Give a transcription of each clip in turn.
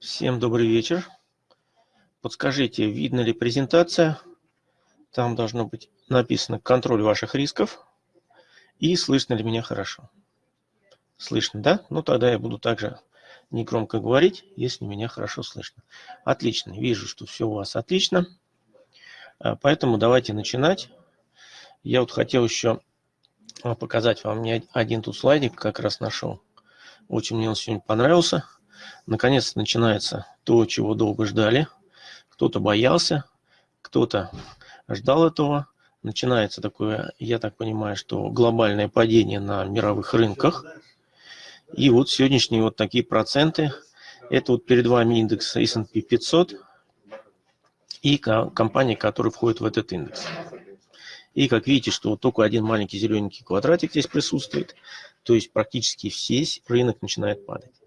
Всем добрый вечер. Подскажите, видно ли презентация? Там должно быть написано «Контроль ваших рисков». И слышно ли меня хорошо? Слышно, да? Ну, тогда я буду также негромко говорить, если меня хорошо слышно. Отлично. Вижу, что все у вас отлично. А, поэтому давайте начинать. Я вот хотел еще а, показать вам не один тут слайдик, как раз нашел. Очень мне он сегодня понравился. Наконец начинается то, чего долго ждали. Кто-то боялся, кто-то ждал этого. Начинается такое, я так понимаю, что глобальное падение на мировых рынках. И вот сегодняшние вот такие проценты. Это вот перед вами индекс S&P 500 и компания, которая входит в этот индекс. И как видите, что вот только один маленький зелененький квадратик здесь присутствует, то есть практически весь рынок начинает падать.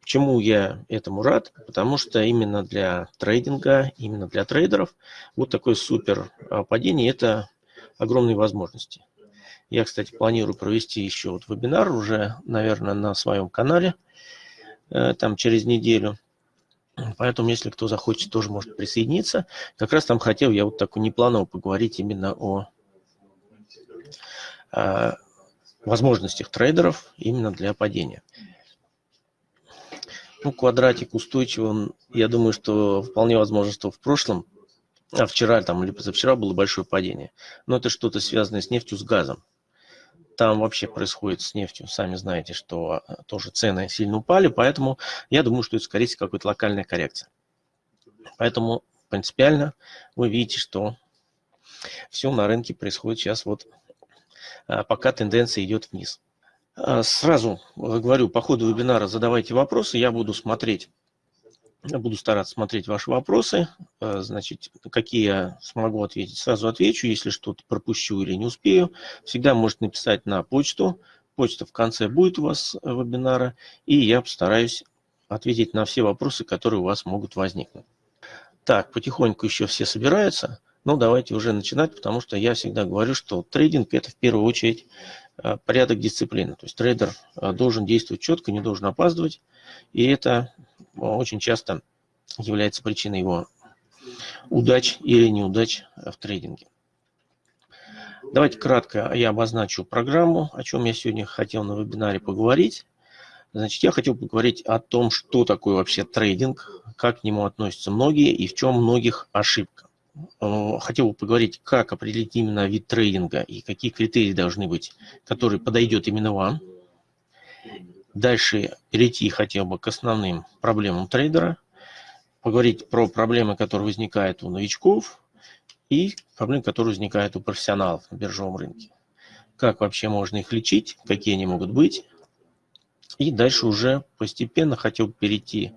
Почему я этому рад? Потому что именно для трейдинга, именно для трейдеров вот такое супер а, падение – это огромные возможности. Я, кстати, планирую провести еще вот вебинар уже, наверное, на своем канале, э, там через неделю. Поэтому, если кто захочет, тоже может присоединиться. Как раз там хотел я вот такой непланово поговорить именно о, о возможностях трейдеров именно для падения. Ну, квадратик устойчивый, я думаю, что вполне возможно, что в прошлом, а вчера там или позавчера было большое падение. Но это что-то связанное с нефтью, с газом. Там вообще происходит с нефтью, сами знаете, что а, тоже цены сильно упали, поэтому я думаю, что это, скорее всего, какая-то локальная коррекция. Поэтому принципиально вы видите, что все на рынке происходит сейчас вот, а, пока тенденция идет вниз. А, сразу говорю, по ходу вебинара задавайте вопросы, я буду смотреть, буду стараться смотреть ваши вопросы, а, значит, какие я смогу ответить, сразу отвечу, если что-то пропущу или не успею, всегда можете написать на почту, почта в конце будет у вас э, вебинара, и я постараюсь ответить на все вопросы, которые у вас могут возникнуть. Так, потихоньку еще все собираются, но давайте уже начинать, потому что я всегда говорю, что трейдинг это в первую очередь порядок дисциплины. То есть трейдер э, должен действовать четко, не должен опаздывать. И это э, очень часто является причиной его удач или неудач в трейдинге. Давайте кратко я обозначу программу, о чем я сегодня хотел на вебинаре поговорить. Значит, я хотел поговорить о том, что такое вообще трейдинг, как к нему относятся многие и в чем многих ошибка. Э, хотел бы поговорить, как определить именно вид трейдинга и какие критерии должны быть, которые подойдет именно вам. Дальше перейти хотел бы к основным проблемам трейдера, поговорить про проблемы, которые возникают у новичков и проблемы, которые возникают у профессионалов на биржевом рынке. Как вообще можно их лечить, какие они могут быть. И дальше уже постепенно хотел бы перейти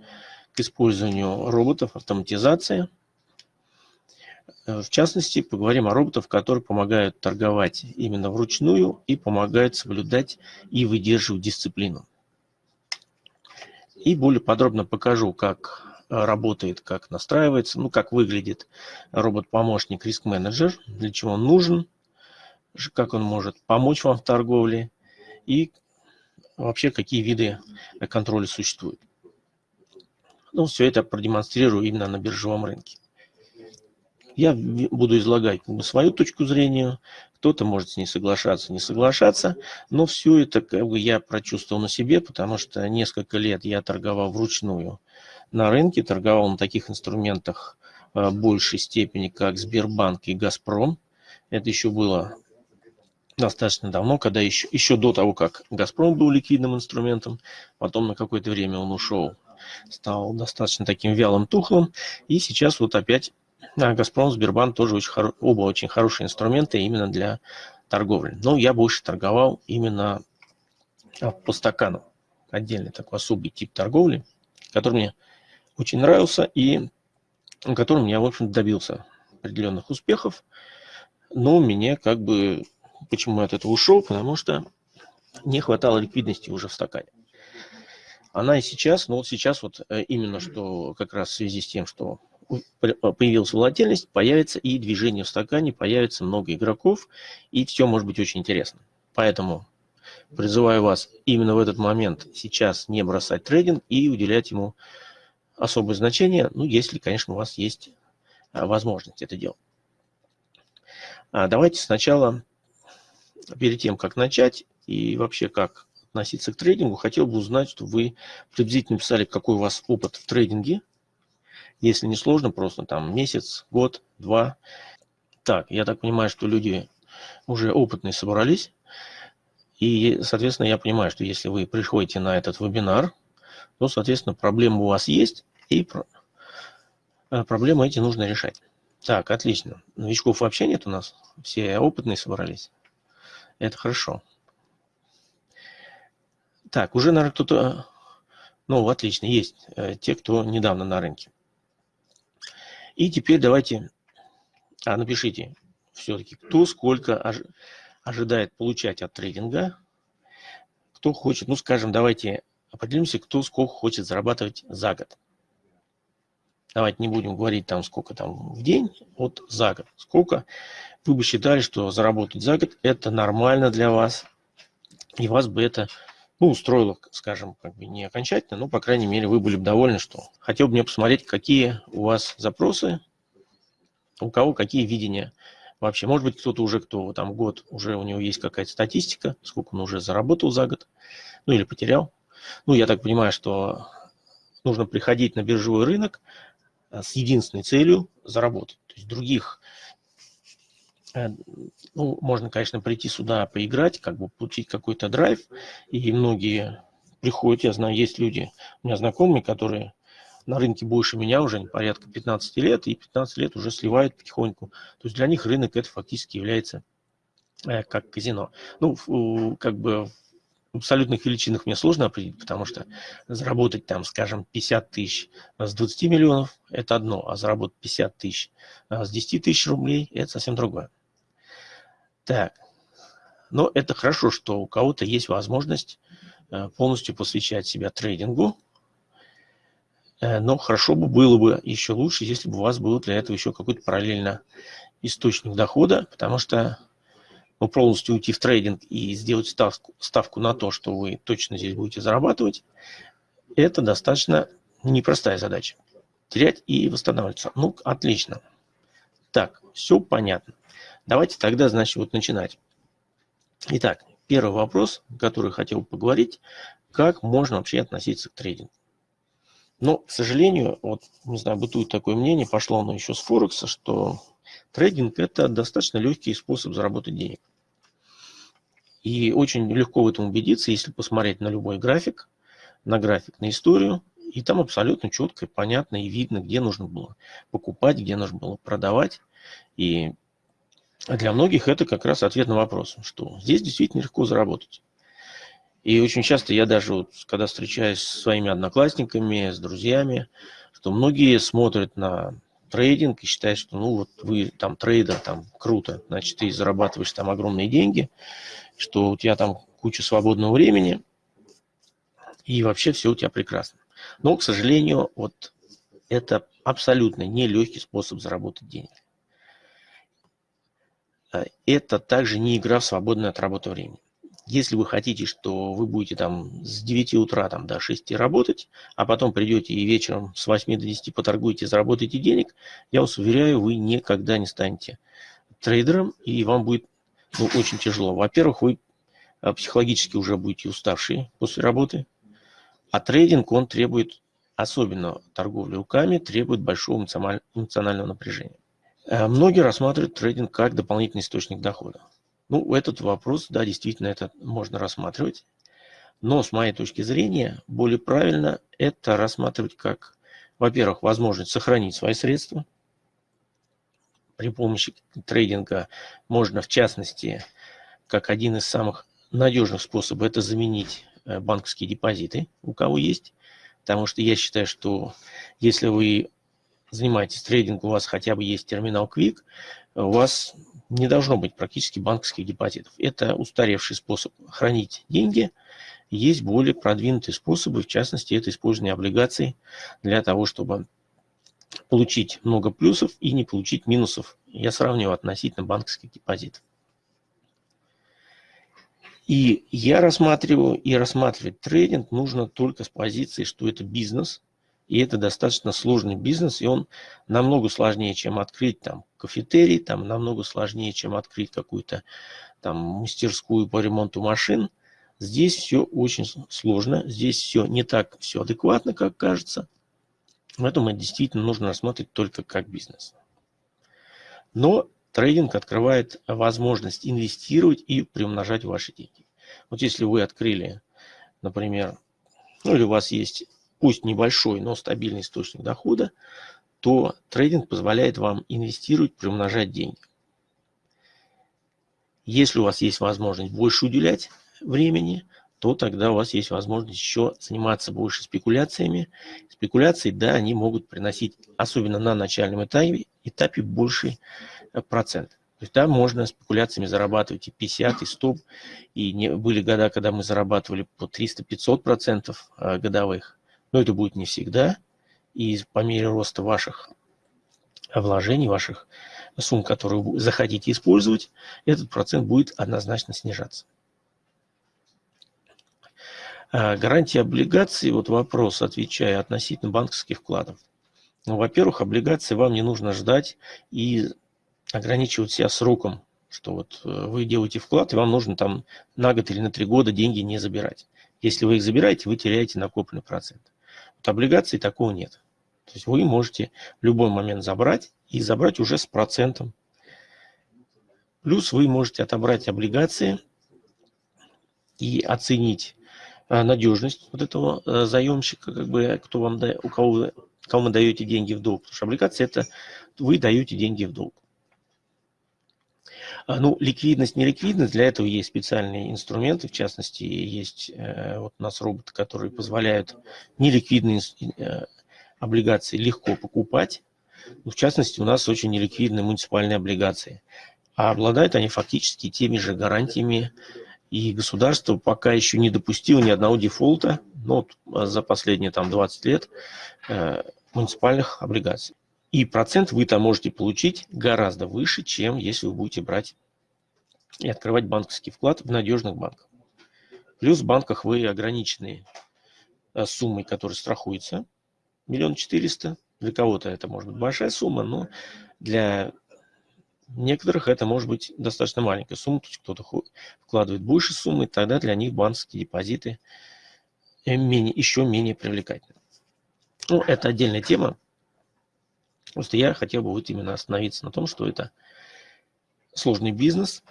к использованию роботов, автоматизации – в частности, поговорим о роботах, которые помогают торговать именно вручную и помогают соблюдать и выдерживать дисциплину. И более подробно покажу, как э, работает, как настраивается, ну, как выглядит робот-помощник Risk Manager, для чего он нужен, как он может помочь вам в торговле и вообще какие виды контроля существуют. Ну, все это продемонстрирую именно на биржевом рынке. Я буду излагать как бы, свою точку зрения, кто-то может с ней соглашаться, не соглашаться, но все это как бы, я прочувствовал на себе, потому что несколько лет я торговал вручную на рынке, торговал на таких инструментах э, большей степени, как Сбербанк и Газпром. Это еще было достаточно давно, когда еще, еще до того, как Газпром был ликвидным инструментом, потом на какое-то время он ушел, стал достаточно таким вялым, тухлым, и сейчас вот опять да, Газпром, Сбербанк тоже очень хоро... оба очень хорошие инструменты именно для торговли. Но я больше торговал именно а, по стакану. Отдельный такой особый тип торговли, который мне очень нравился и которым я, в общем добился определенных успехов. Но мне как бы, почему я от этого ушел, потому что не хватало ликвидности уже в стакане. Она и сейчас, но вот сейчас вот э, именно что как раз в связи с тем, что появилась волатильность, появится и движение в стакане, появится много игроков, и все может быть очень интересно. Поэтому призываю вас именно в этот момент сейчас не бросать трейдинг и уделять ему особое значение, ну, если, конечно, у вас есть а, возможность это делать. А давайте сначала, перед тем, как начать и вообще как относиться к трейдингу, хотел бы узнать, что вы приблизительно писали, какой у вас опыт в трейдинге. Если не сложно, просто там месяц, год, два. Так, я так понимаю, что люди уже опытные собрались. И, соответственно, я понимаю, что если вы приходите на этот вебинар, то, соответственно, проблемы у вас есть, и э, проблемы эти нужно решать. Так, отлично. Новичков вообще нет у нас. Все опытные собрались. Это хорошо. Так, уже, наверное, кто-то... Ну, отлично, есть э, те, кто недавно на рынке. И теперь давайте... А, напишите все-таки, кто сколько ожидает получать от трейдинга, кто хочет, ну скажем, давайте определимся, кто сколько хочет зарабатывать за год. Давайте не будем говорить там сколько там в день, вот за год. Сколько вы бы считали, что заработать за год это нормально для вас, и вас бы это ну, устроило, скажем, как бы не окончательно, но, по крайней мере, вы были бы довольны, что хотел бы мне посмотреть, какие у вас запросы, у кого какие видения вообще. Может быть, кто-то уже, кто там год, уже у него есть какая-то статистика, сколько он уже заработал за год, ну или потерял. Ну, я так понимаю, что нужно приходить на биржевой рынок э, с единственной целью заработать. То есть других, ну, можно, конечно, прийти сюда поиграть, как бы получить какой-то драйв, и многие приходят, я знаю, есть люди, у меня знакомые, которые на рынке больше меня уже, порядка 15 лет, и 15 лет уже сливают потихоньку. То есть для них рынок это фактически является э, как казино. Ну, как бы в абсолютных величинах мне сложно определить, потому что заработать там, скажем, 50 тысяч с 20 миллионов – это одно, а заработать 50 тысяч с 10 тысяч рублей – это совсем другое. Так, но это хорошо, что у кого-то есть возможность э, полностью посвящать себя трейдингу, Э, но хорошо бы было бы еще лучше, если бы у вас был для этого еще какой-то параллельно источник дохода, потому что ну, полностью уйти в трейдинг и сделать ставку, ставку на то, что вы точно здесь будете зарабатывать, это достаточно непростая задача. Терять и восстанавливаться. Ну, отлично. Так, все понятно. Давайте тогда, значит, вот начинать. Итак, первый вопрос, который хотел поговорить, как можно вообще относиться к трейдингу. Но, к сожалению, вот, не знаю, бытует такое мнение, пошло оно еще с Форекса, что трейдинг – это достаточно легкий способ заработать денег. И очень легко в этом убедиться, если посмотреть на любой график, на график, на историю, и там абсолютно четко, понятно и видно, где нужно было покупать, где нужно было продавать. И для многих это как раз ответ на вопрос, что здесь действительно легко заработать. И очень часто я даже, вот, когда встречаюсь с своими одноклассниками, с друзьями, что многие смотрят на трейдинг и считают, что ну вот вы там трейдер, там круто, значит ты зарабатываешь там огромные деньги, что у тебя там куча свободного времени, и вообще все у тебя прекрасно. Но, к сожалению, вот это абсолютно нелегкий способ заработать деньги. Э, это также не игра в свободное от работы время. Если вы хотите, что вы будете там с 9 утра там, до 6 работать, а потом придете и вечером с 8 до 10 поторгуете, заработаете денег, я вас уверяю, вы никогда не станете трейдером, и вам будет ну, очень тяжело. Во-первых, вы а, психологически уже будете уставшие после работы, а трейдинг, он требует, особенно торговля руками, требует большого эмоционального напряжения. Э, многие рассматривают трейдинг как дополнительный источник дохода. Ну, этот вопрос, да, действительно, это можно рассматривать. Но, с моей точки зрения, более правильно это рассматривать как, во-первых, возможность сохранить свои средства. При помощи трейдинга можно, в частности, как один из самых надежных способов, это заменить э, банковские депозиты, у кого есть. Потому что я считаю, что если вы занимаетесь трейдингом, у вас хотя бы есть терминал Quick, у вас не должно быть практически банковских депозитов. Это устаревший способ хранить деньги. Есть более продвинутые способы, в частности, это использование облигаций для того, чтобы получить много плюсов и не получить минусов. Я сравниваю относительно банковских депозитов. И я рассматриваю, и рассматривать трейдинг нужно только с позиции, что это бизнес, И это достаточно сложный бизнес, и он намного сложнее, чем открыть там кафетерий, там намного сложнее, чем открыть какую-то там мастерскую по ремонту машин. Здесь все очень сложно, здесь все не так все адекватно, как кажется. Поэтому действительно нужно рассматривать только как бизнес. Но трейдинг открывает возможность инвестировать и приумножать ваши деньги. Вот если вы открыли, например, ну или у вас есть пусть небольшой, но стабильный источник дохода, то трейдинг позволяет вам инвестировать, приумножать деньги. Если у вас есть возможность больше уделять времени, то тогда у вас есть возможность еще заниматься больше спекуляциями. Спекуляции, да, они могут приносить, особенно на начальном этапе, этапе больший э, процент. То есть там можно спекуляциями зарабатывать и 50, и 100. И не, были года, когда мы зарабатывали по 300-500 процентов э, годовых. Но это будет не всегда. И по мере роста ваших вложений, ваших сумм, которые вы захотите использовать, этот процент будет однозначно снижаться. А, гарантия облигаций, вот вопрос, отвечая относительно банковских вкладов. Ну, во-первых, облигации вам не нужно ждать и ограничивать себя сроком, что вот э, вы делаете вклад, и вам нужно там на год или на три года деньги не забирать. Если вы их забираете, вы теряете накопленный процент. Облигаций такого нет. То есть вы можете в любой момент забрать и забрать уже с процентом. Плюс вы можете отобрать облигации и оценить Э, надежность вот этого э, заемщика, как бы, кто вам, у кого, кому вы даете деньги в долг. Потому что облигация – это вы даете деньги в долг. А, ну, ликвидность, не ликвидность, для этого есть специальные инструменты, в частности, есть э, вот у нас роботы, которые позволяют неликвидные облигации легко покупать. Ну, в частности, у нас очень неликвидные муниципальные облигации. А обладают они фактически теми же гарантиями, и государство пока еще не допустило ни одного дефолта ну, за последние там, 20 лет э, муниципальных облигаций. И процент вы там можете получить гораздо выше, чем если вы будете брать и открывать банковский вклад в надежных банках. Плюс в банках вы ограничены э, суммой, которая страхуется, миллион четыреста. Для кого-то это может быть большая сумма, но для некоторых это может быть достаточно маленькая сумма, то есть кто-то вкладывает больше суммы, тогда для них банковские депозиты э, менее, еще менее привлекательны. Ну, это отдельная тема. Просто я хотел бы вот именно остановиться на том, что это сложный бизнес,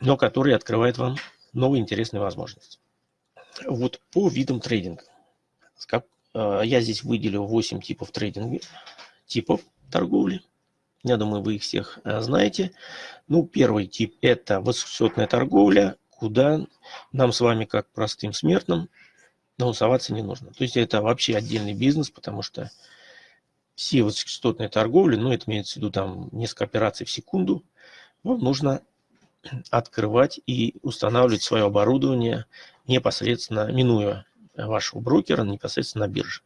но который открывает вам новые интересные возможности. Вот по видам трейдинга. Э, я здесь выделил 8 типов трейдинга, типов торговли. Я думаю, вы их всех э, знаете. Ну, первый тип – это высокочастотная торговля, куда нам с вами, как простым смертным, наусоваться не нужно. То есть это вообще отдельный бизнес, потому что все высокочастотные торговли, ну, это имеется в виду там несколько операций в секунду, вам нужно открывать и устанавливать свое оборудование непосредственно, минуя вашего брокера, непосредственно на бирже.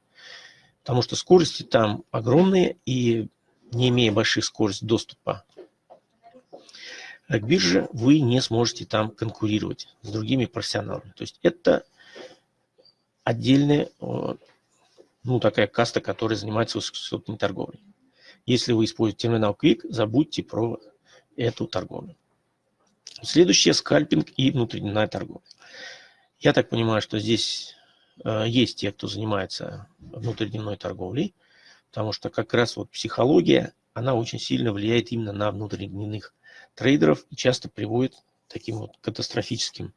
Потому что скорости там огромные, и не имея больших скоростей доступа к бирже, вы не сможете там конкурировать с другими профессионалами. То есть это отдельная, ну, такая каста, которая занимается высокочастотной торговлей. Если вы используете терминал Quick, забудьте про эту торговлю. Следующее – скальпинг и внутридневная торговля. Я так понимаю, что здесь э, есть те, кто занимается внутридневной торговлей – потому что как раз вот психология, она очень сильно влияет именно на внутридневных трейдеров и часто приводит к таким вот катастрофическим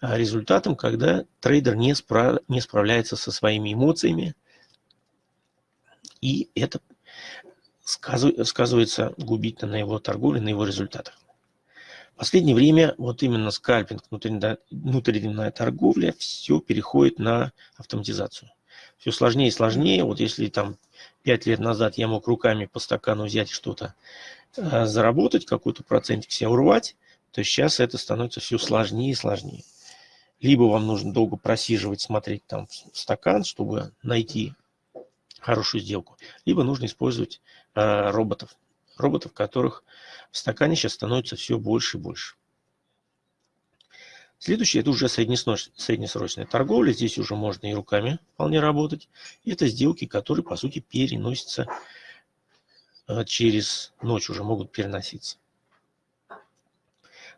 а, результатам, когда трейдер не, спра не справляется со своими эмоциями, и это сказывается губительно на его торговле, на его результатах. В последнее время вот именно скальпинг, внутридневная торговля, все переходит на автоматизацию. Все сложнее и сложнее. Вот если там пять лет назад я мог руками по стакану взять что-то э, заработать, какой-то процентик себе урвать, то сейчас это становится все сложнее и сложнее. Либо вам нужно долго просиживать, смотреть там в стакан, чтобы найти хорошую сделку, либо нужно использовать э, роботов. Роботов, которых в стакане сейчас становится все больше и больше. Следующее – это уже среднесрочная торговля. Здесь уже можно и руками вполне работать. Это сделки, которые, по сути, переносятся э, через ночь, уже могут переноситься.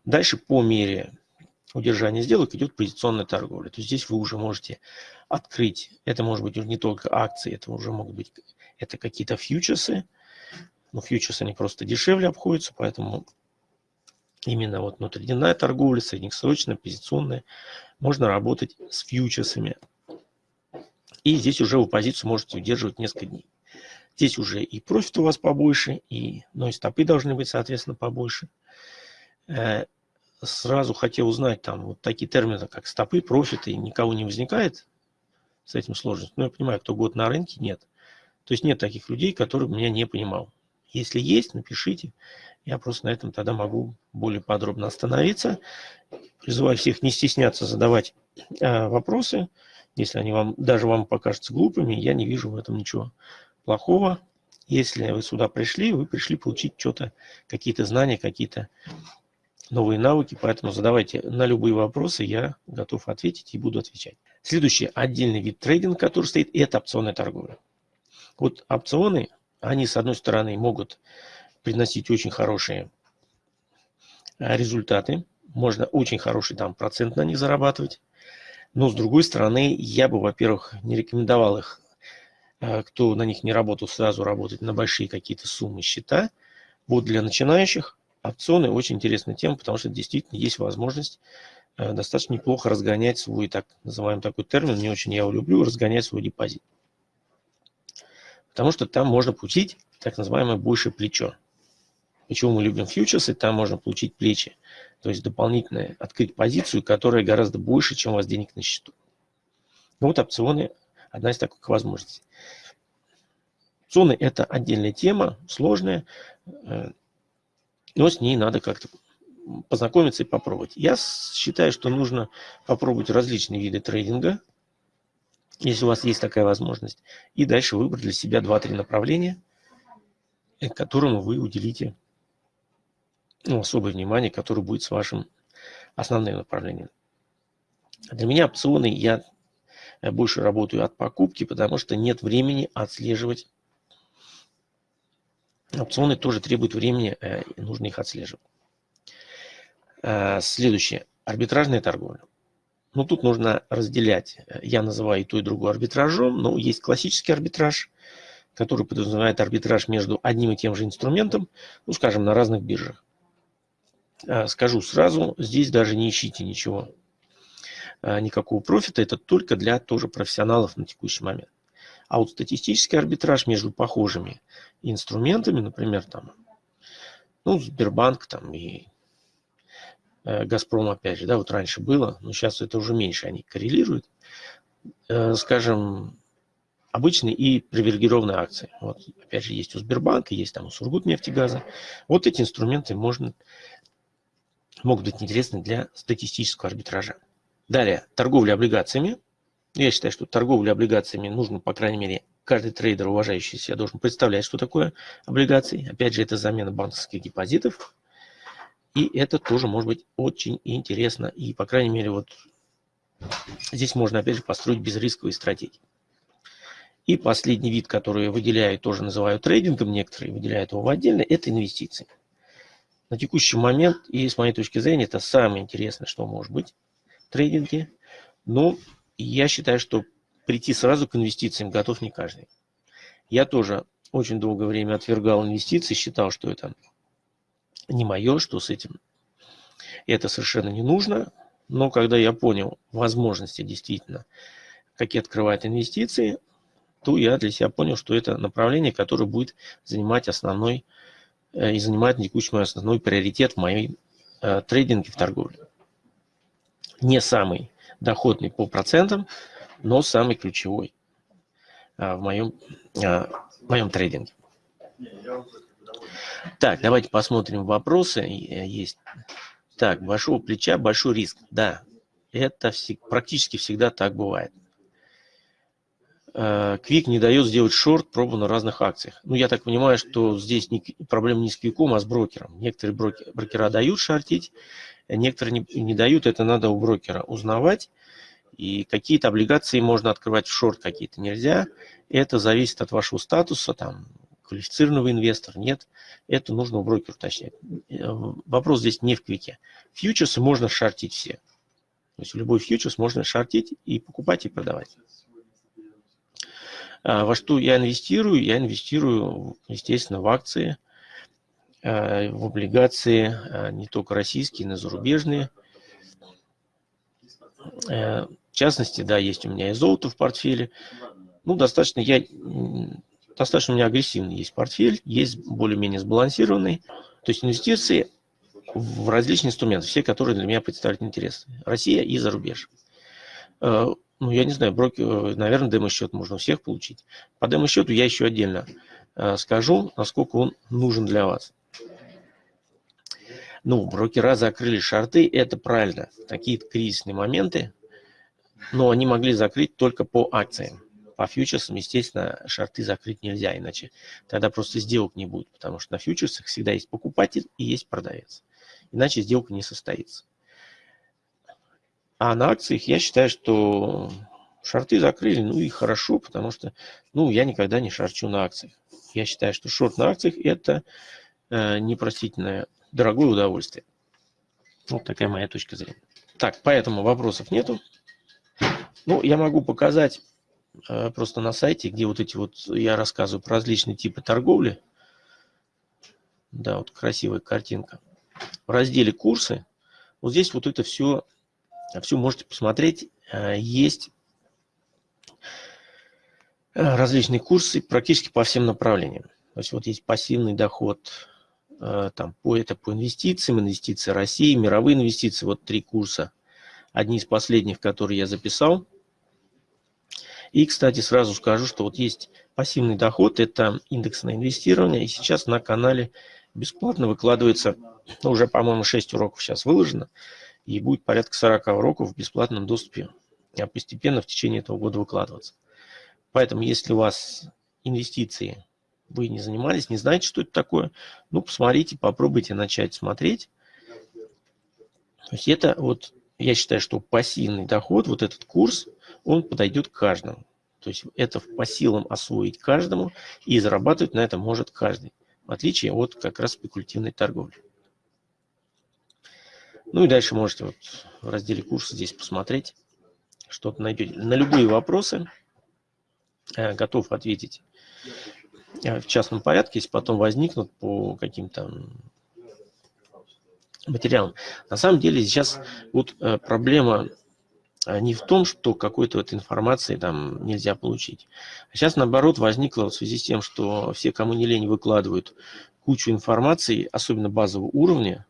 Дальше по мере удержания сделок идет позиционная торговля. То есть здесь вы уже можете открыть, это может быть не только акции, это уже могут быть это какие-то фьючерсы. Но фьючерсы они просто дешевле обходятся, поэтому именно вот внутридневная торговля, среднесрочная, позиционная, можно работать с фьючерсами. И здесь уже вы позицию можете удерживать несколько дней. Здесь уже и профит у вас побольше, и, но и стопы должны быть, соответственно, побольше. Сразу хотел узнать, там вот такие термины, как стопы, профиты, никого не возникает с этим сложностью. Но я понимаю, кто год на рынке, нет. То есть нет таких людей, которые меня не понимал. Если есть, напишите. Я просто на этом тогда могу более подробно остановиться. Призываю всех не стесняться задавать э, вопросы. Если они вам, даже вам покажутся глупыми, я не вижу в этом ничего плохого. Если вы сюда пришли, вы пришли получить что-то, какие-то знания, какие-то новые навыки, поэтому задавайте на любые вопросы, я готов ответить и буду отвечать. Следующий отдельный вид трейдинга, который стоит, это опционная торговля. Вот опционы, они с одной стороны могут приносить очень хорошие а, результаты, можно очень хороший там процент на них зарабатывать, но с другой стороны, я бы, во-первых, не рекомендовал их, а, кто на них не работал, сразу работать на большие какие-то суммы счета. Вот для начинающих опционы очень интересная тема, потому что действительно есть возможность э, достаточно неплохо разгонять свой, так называемый такой термин, не очень я его люблю, разгонять свой депозит. Потому что там можно получить так называемое большее плечо. Почему мы любим фьючерсы? Там можно получить плечи. То есть дополнительно открыть позицию, которая гораздо больше, чем у вас денег на счету. Ну вот опционы – одна из таких возможностей. Опционы – это отдельная тема, сложная. Э, но с ней надо как-то познакомиться и попробовать. Я считаю, что нужно попробовать различные виды трейдинга, если у вас есть такая возможность, и дальше выбрать для себя 2-3 направления, э, которому вы уделите ну, особое внимание, которое будет с вашим основным направлением. Для меня опционы я больше работаю от покупки, потому что нет времени отслеживать Опционы тоже требуют времени, э, и нужно их отслеживать. Э, следующее. Арбитражная торговля. Ну, тут нужно разделять. Я называю и то, и другое арбитражом, но есть классический арбитраж, который подразумевает арбитраж между одним и тем же инструментом, ну, скажем, на разных биржах. Э, скажу сразу, здесь даже не ищите ничего, никакого профита, это только для тоже профессионалов на текущий момент. А вот статистический арбитраж между похожими инструментами, например, там, ну, Сбербанк там и э, Газпром, опять же, да, вот раньше было, но сейчас это уже меньше, они коррелируют, э, скажем, обычные и привилегированные акции. Вот, опять же, есть у Сбербанка, есть там у Сургутнефтегаза. Вот эти инструменты можно, могут быть интересны для статистического арбитража. Далее, торговля облигациями. Я считаю, что торговля облигациями нужно, по крайней мере, каждый трейдер, уважающий себя, должен представлять, что такое облигации. Опять же, это замена банковских депозитов. И это тоже может быть очень интересно. И, по крайней мере, вот здесь можно, опять же, построить безрисковые стратегии. И последний вид, который я выделяю, тоже называю трейдингом, некоторые выделяют его в отдельно, это инвестиции. На текущий момент, и с моей точки зрения, это самое интересное, что может быть в трейдинге. Но я считаю, что прийти сразу к инвестициям готов не каждый. Я тоже очень долгое время отвергал инвестиции, считал, что это не мое, что с этим это совершенно не нужно. Но когда я понял возможности действительно, какие открывают инвестиции, то я для себя понял, что это направление, которое будет занимать основной э, и занимает на текущий момент основной приоритет в моей э, трейдинге в торговле. Не самый доходный по процентам, но самый ключевой а, в моем, а, в моем трейдинге. Так, давайте посмотрим вопросы. Э, есть. Так, большого плеча, большой риск. Да, это всег, практически всегда так бывает. Квик не дает сделать шорт, пробу на разных акциях. Ну, я так понимаю, что здесь не, проблема не с Квиком, а с брокером. Некоторые брокеры, брокера дают шортить, некоторые не, не дают, это надо у брокера узнавать. И какие-то облигации можно открывать в шорт, какие-то нельзя. Это зависит от вашего статуса, там, квалифицированного инвестора, нет. Это нужно у брокера уточнять. Э, вопрос здесь не в квике. Фьючерсы можно шортить все. То есть любой фьючерс можно шортить и покупать и продавать. А во что я инвестирую? Я инвестирую, естественно, в акции, в облигации, э, не только российские, но и зарубежные. В частности, да, есть у меня и золото в портфеле. Ну, достаточно, я достаточно у меня агрессивный есть портфель, есть более-менее сбалансированный. То есть инвестиции в различные инструменты, все, которые для меня представляют интерес. Россия и зарубеж. Э, ну, я не знаю, брокер, э, наверное, демо-счет можно у всех получить. По демо-счету я еще отдельно э, скажу, насколько он нужен для вас. Ну, брокера закрыли шарты, это правильно. Такие кризисные моменты, но они могли закрыть только по акциям. По фьючерсам, естественно, шарты закрыть нельзя, иначе тогда просто сделок не будет, потому что на фьючерсах всегда есть покупатель и есть продавец. Иначе сделка не состоится. А на акциях я считаю, что шорты закрыли, ну и хорошо, потому что, ну, я никогда не шарчу на акциях. Я считаю, что шорт на акциях – это э, непростительное дорогое удовольствие. Вот такая моя точка зрения. Так, поэтому вопросов нету. Ну, я могу показать Э, просто на сайте, где вот эти вот, я рассказываю про различные типы торговли. Да, вот красивая картинка. В разделе курсы, вот здесь вот это все, все можете посмотреть. Э, есть э, различные курсы практически по всем направлениям. То есть вот есть пассивный доход, там, по, это по инвестициям, инвестиции России, мировые инвестиции, вот три курса. Одни из последних, которые я записал – и, кстати, сразу скажу, что вот есть пассивный доход, это индексное инвестирование, и сейчас на канале бесплатно выкладывается, ну, уже, по-моему, 6 уроков сейчас выложено, и будет порядка 40 уроков в бесплатном доступе, а постепенно в течение этого года выкладываться. Поэтому, если у вас инвестиции, вы не занимались, не знаете, что это такое, ну, посмотрите, попробуйте начать смотреть. То есть это вот, я считаю, что пассивный доход, вот этот курс, он подойдет каждому. То есть это по силам освоить каждому, и зарабатывать на этом может каждый, в отличие от как раз спекулятивной торговли. Ну и дальше можете вот в разделе курса здесь посмотреть, что-то найдете. На любые вопросы э, готов ответить в частном порядке, если потом возникнут по каким-то материалам. На самом деле сейчас вот э, проблема а не в том, что какой-то вот информации там нельзя получить. А сейчас, наоборот, возникло в связи с тем, что все, кому не лень, выкладывают кучу информации, особенно базового уровня,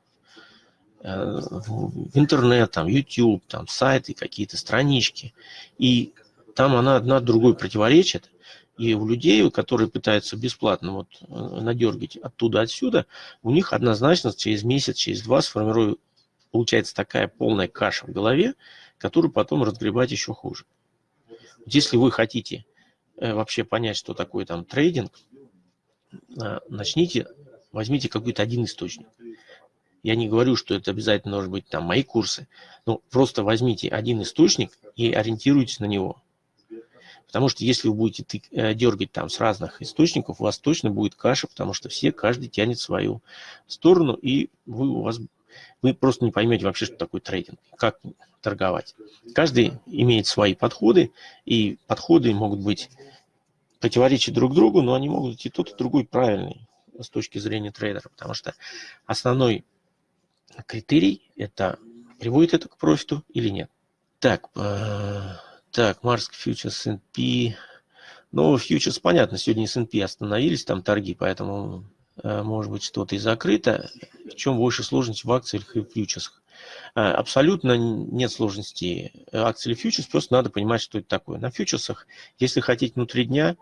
э, в интернет, там, YouTube, там, сайты, какие-то странички. И там она одна другой противоречит. И у людей, которые пытаются бесплатно вот э, надергать оттуда-отсюда, у них однозначно через месяц, через два сформирует, получается такая полная каша в голове, которую потом разгребать еще хуже. Если вы хотите э, вообще понять, что такое там трейдинг, э, начните, возьмите какой-то один источник. Я не говорю, что это обязательно должны быть там мои курсы, но просто возьмите один источник и ориентируйтесь на него. Потому что если вы будете э, дергать там с разных источников, у вас точно будет каша, потому что все, каждый тянет свою сторону, и вы, у вас вы просто не поймете вообще, что такое трейдинг, как торговать. Каждый имеет свои подходы, и подходы могут быть противоречить друг другу, но они могут быть и тот, и другой правильный с точки зрения трейдера, потому что основной критерий – это приводит это к профиту или нет. Так, э, так, Марск фьючерс S&P. Ну, фьючерс, понятно, сегодня S&P остановились, там торги, поэтому Э, может быть что-то и закрыто. В чем больше сложности в акциях и фьючерсах? Э, абсолютно нет сложности акций или фьючерс, просто надо понимать, что это такое. На фьючерсах, если хотите внутри дня,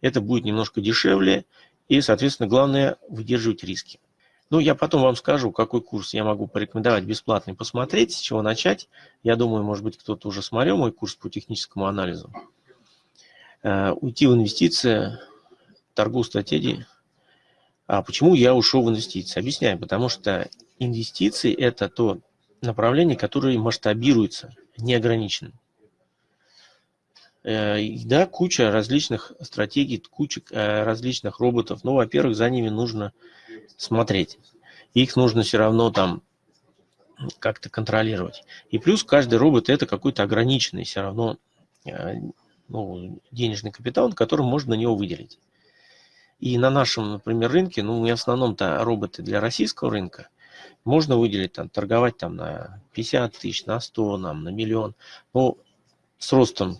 это будет немножко дешевле, и, соответственно, главное выдерживать риски. Ну, я потом вам скажу, какой курс я могу порекомендовать бесплатный посмотреть, с чего начать. Я думаю, может быть, кто-то уже смотрел мой курс по техническому анализу. Э, уйти в инвестиции, торгу стратегии – а почему я ушел в инвестиции? Объясняю, потому что инвестиции – это то направление, которое масштабируется, неограниченно. Э, да, куча различных стратегий, куча э, различных роботов. Ну, во-первых, за ними нужно смотреть. Их нужно все равно там как-то контролировать. И плюс каждый робот это какой-то ограниченный все равно э, ну, денежный капитал, который можно на него выделить. И на нашем, например, рынке, ну, в основном-то роботы для российского рынка, можно выделить, там, торговать там на 50 тысяч, на 100, нам, на миллион. Но с ростом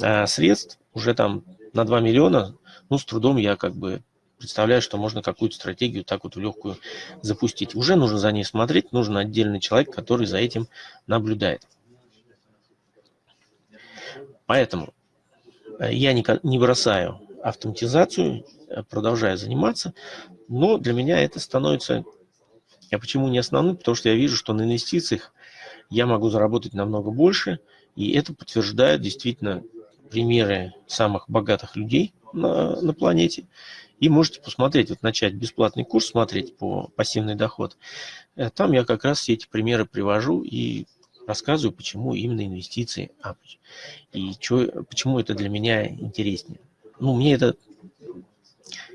э, средств уже там на 2 миллиона, ну, с трудом я как бы представляю, что можно какую-то стратегию так вот в легкую запустить. Уже нужно за ней смотреть, нужен отдельный человек, который за этим наблюдает. Поэтому э, я не, бросаю автоматизацию, э, продолжаю заниматься, но для меня это становится... Я почему не основным? Потому что я вижу, что на инвестициях я могу заработать намного больше, и это подтверждает действительно примеры самых богатых людей на, на планете. И можете посмотреть, вот начать бесплатный курс смотреть по пассивный доход. Э, там я как раз все эти примеры привожу и рассказываю, почему именно инвестиции, и чё, почему это для меня интереснее. Ну, мне это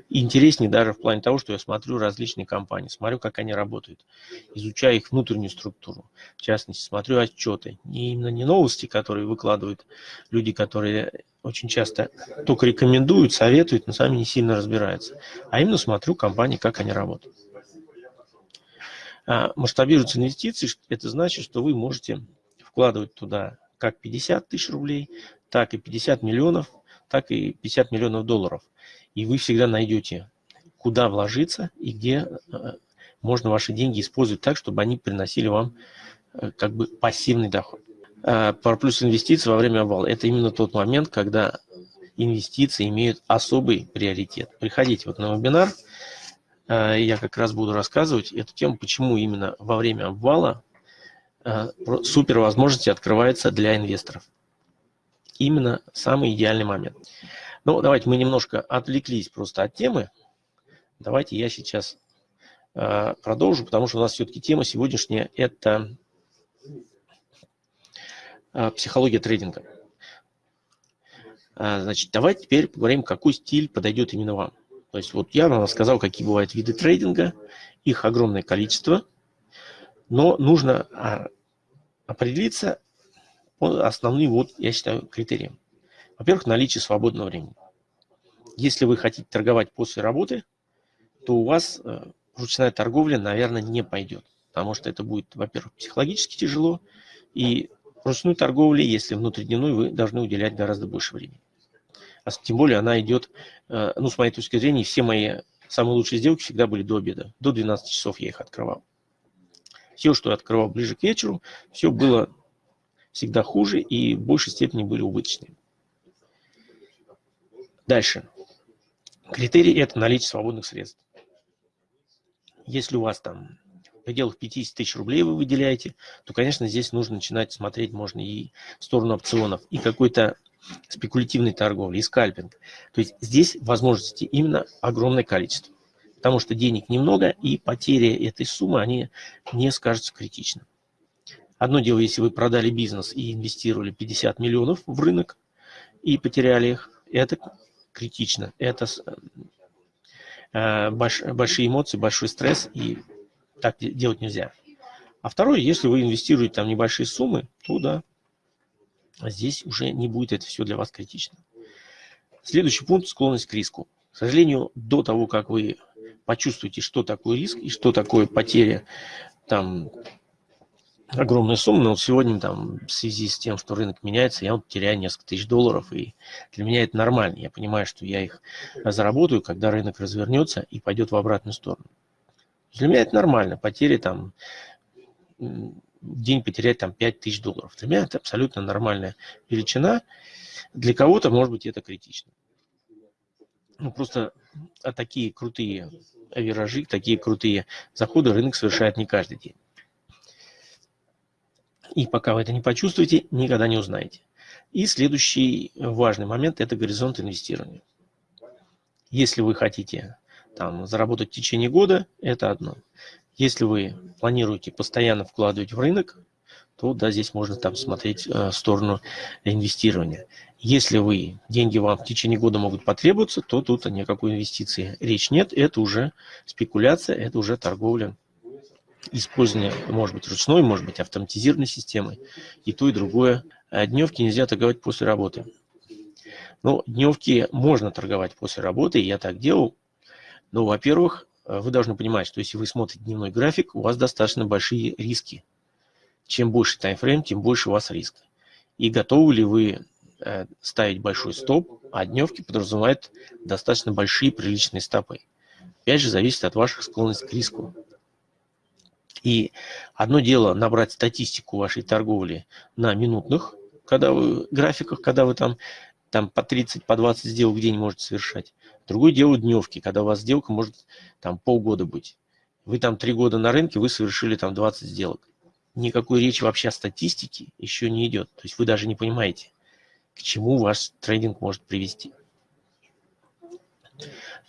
интереснее даже в плане того, что я смотрю различные компании, смотрю, как они работают, изучаю их внутреннюю структуру. В частности, смотрю отчеты. Не именно не новости, которые выкладывают люди, которые очень часто только рекомендуют, советуют, но сами не сильно разбираются. А именно смотрю компании, как они работают. А масштабируются инвестиции, это значит, что вы можете вкладывать туда как 50 тысяч рублей, так и 50 миллионов, так и 50 миллионов долларов – и вы всегда найдете, куда вложиться и где э, можно ваши деньги использовать так, чтобы они приносили вам э, как бы пассивный доход. Про э, плюс инвестиций во время обвала – это именно тот момент, когда инвестиции имеют особый приоритет. Приходите вот на вебинар, я как раз буду рассказывать эту тему, почему именно во время обвала супер возможности открываются для инвесторов. Именно самый идеальный момент. Ну, давайте мы немножко отвлеклись просто от темы. Давайте я сейчас э, продолжу, потому что у нас все-таки тема сегодняшняя – это э, психология трейдинга. Э, значит, давайте теперь поговорим, какой стиль подойдет именно вам. То есть вот я вам рассказал, какие бывают виды трейдинга, их огромное количество, но нужно а, определиться по основным, вот, я считаю, критериям. Во-первых, наличие свободного времени. Если вы хотите торговать после работы, то у вас э, ручная торговля, наверное, не пойдет. Потому что это будет, во-первых, психологически тяжело. И ручной торговле, если внутридневной, вы должны уделять гораздо больше времени. А тем более она идет, э, ну, с моей точки зрения, все мои самые лучшие сделки всегда были до обеда. До 12 часов я их открывал. Все, что я открывал ближе к вечеру, все было всегда хуже и в большей степени были убыточные. Дальше. Критерий – это наличие свободных средств. Если у вас там в пределах 50 тысяч рублей вы выделяете, то, конечно, здесь нужно начинать смотреть можно и в сторону опционов, и какой-то спекулятивной торговли, и скальпинг. То есть здесь возможностей именно огромное количество. Потому что денег немного, и потери этой суммы, они не скажутся критичным. Одно дело, если вы продали бизнес и инвестировали 50 миллионов в рынок и потеряли их, это критично. Это э, больш, большие эмоции, большой стресс, и так делать нельзя. А второе, если вы инвестируете там небольшие суммы, то да, здесь уже не будет это все для вас критично. Следующий пункт – склонность к риску. К сожалению, до того, как вы почувствуете, что такое риск и что такое потеря там, огромная сумма, но сегодня там в связи с тем, что рынок меняется, я вот теряю несколько тысяч долларов, и для меня это нормально. Я понимаю, что я их заработаю, когда рынок развернется и пойдет в обратную сторону. Для меня это нормально, потери там, день потерять там 5 тысяч долларов. Для меня это абсолютно нормальная величина. Для кого-то, может быть, это критично. Ну, просто а такие крутые виражи, такие крутые заходы рынок совершает не каждый день. И пока вы это не почувствуете, никогда не узнаете. И следующий важный момент – это горизонт инвестирования. Если вы хотите там, заработать в течение года, это одно. Если вы планируете постоянно вкладывать в рынок, то да, здесь можно там смотреть э, сторону инвестирования. Если вы, деньги вам в течение года могут потребоваться, то тут о никакой инвестиции речь нет. Это уже спекуляция, это уже торговля. Использование, может быть, ручной, может быть, автоматизированной системой. И то, и другое. А дневки нельзя торговать после работы. Ну, дневки можно торговать после работы, я так делал. Но, во-первых, вы должны понимать, что если вы смотрите дневной график, у вас достаточно большие риски. Чем больше таймфрейм, тем больше у вас риска. И готовы ли вы Э, ставить большой стоп, а дневки подразумевают достаточно большие приличные стопы. Опять же, зависит от ваших склонностей к риску. И одно дело набрать статистику вашей торговли на минутных когда вы, графиках, когда вы там, там по 30, по 20 сделок в день можете совершать. Другое дело дневки, когда у вас сделка может там полгода быть. Вы там три года на рынке, вы совершили там 20 сделок. Никакой речи вообще о статистике еще не идет. То есть вы даже не понимаете, к чему ваш трейдинг может привести.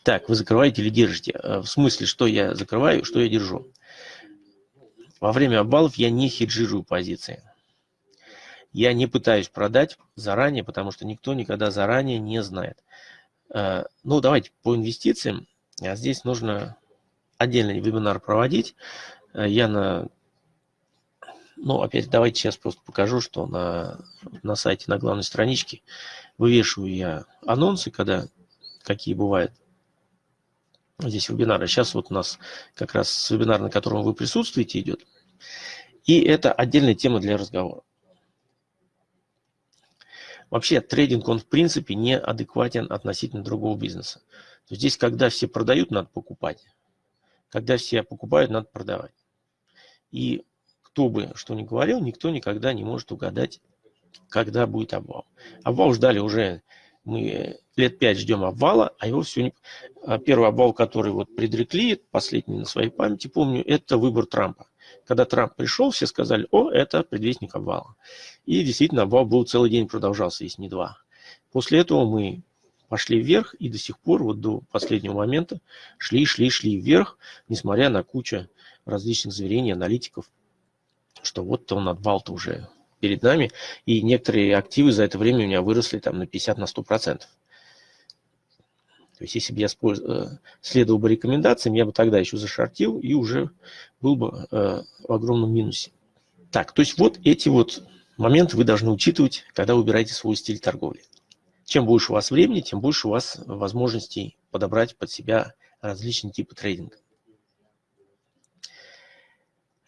Так, вы закрываете или держите? Э, в смысле, что я закрываю, что я держу? Во время обвалов я не хеджирую позиции. Я не пытаюсь продать заранее, потому что никто никогда заранее не знает. Э, ну, давайте по инвестициям. А здесь нужно отдельный вебинар проводить. Э, я на ну, опять давайте сейчас просто покажу, что на, на сайте, на главной страничке вывешиваю я анонсы, когда какие бывают здесь вебинары. Сейчас вот у нас как раз вебинар, на котором вы присутствуете, идет. И это отдельная тема для разговора. Вообще трейдинг, он в принципе не адекватен относительно другого бизнеса. То есть здесь, когда все продают, надо покупать. Когда все покупают, надо продавать. И кто бы что ни говорил, никто никогда не может угадать, когда будет обвал. Обвал ждали уже, мы лет пять ждем обвала, а его все не... А первый обвал, который вот предрекли, последний на своей памяти, помню, это выбор Трампа. Когда Трамп пришел, все сказали, о, это предвестник обвала. И действительно, обвал был целый день продолжался, если не два. После этого мы пошли вверх и до сих пор, вот до последнего момента, шли, шли, шли вверх, несмотря на кучу различных заверений аналитиков что вот он отвал-то уже перед нами, и некоторые активы за это время у меня выросли там на 50, на 100 процентов. То есть, если бы я э, следовал бы рекомендациям, я бы тогда еще зашортил и уже был бы э, в огромном минусе. Так, то есть вот эти вот моменты вы должны учитывать, когда выбираете свой стиль торговли. Чем больше у вас времени, тем больше у вас возможностей подобрать под себя различные типы трейдинга.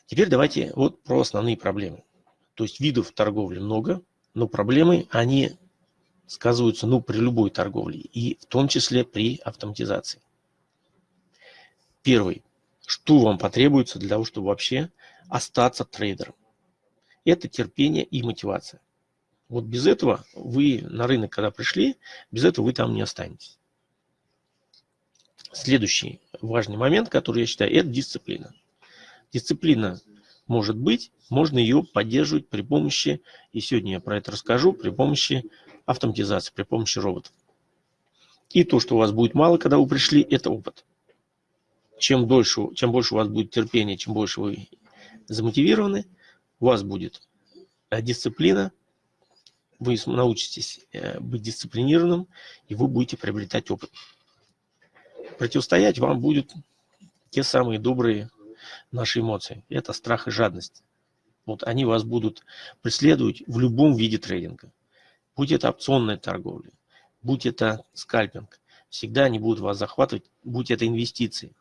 Теперь давайте вот про основные проблемы. То есть видов торговли много, но проблемы, они сказываются ну, при любой торговле, и в том числе при автоматизации. Первый. Что вам потребуется для того, чтобы вообще остаться трейдером? Это терпение и мотивация. Вот без этого вы на рынок, когда пришли, без этого вы там не останетесь. Следующий важный момент, который я считаю, это дисциплина. Дисциплина может быть, можно ее поддерживать при помощи, и сегодня я про это расскажу, при помощи автоматизации, при помощи роботов. И то, что у вас будет мало, когда вы пришли, это опыт. Чем, дольше, чем больше у вас будет терпения, чем больше вы замотивированы, у вас будет э, дисциплина, вы научитесь э, быть дисциплинированным, и вы будете приобретать опыт. Противостоять вам будут те самые добрые наши эмоции. Это страх и жадность. Вот они вас будут преследовать в любом виде трейдинга. Будь это опционная торговля, будь это скальпинг, всегда они будут вас захватывать, будь это инвестиции.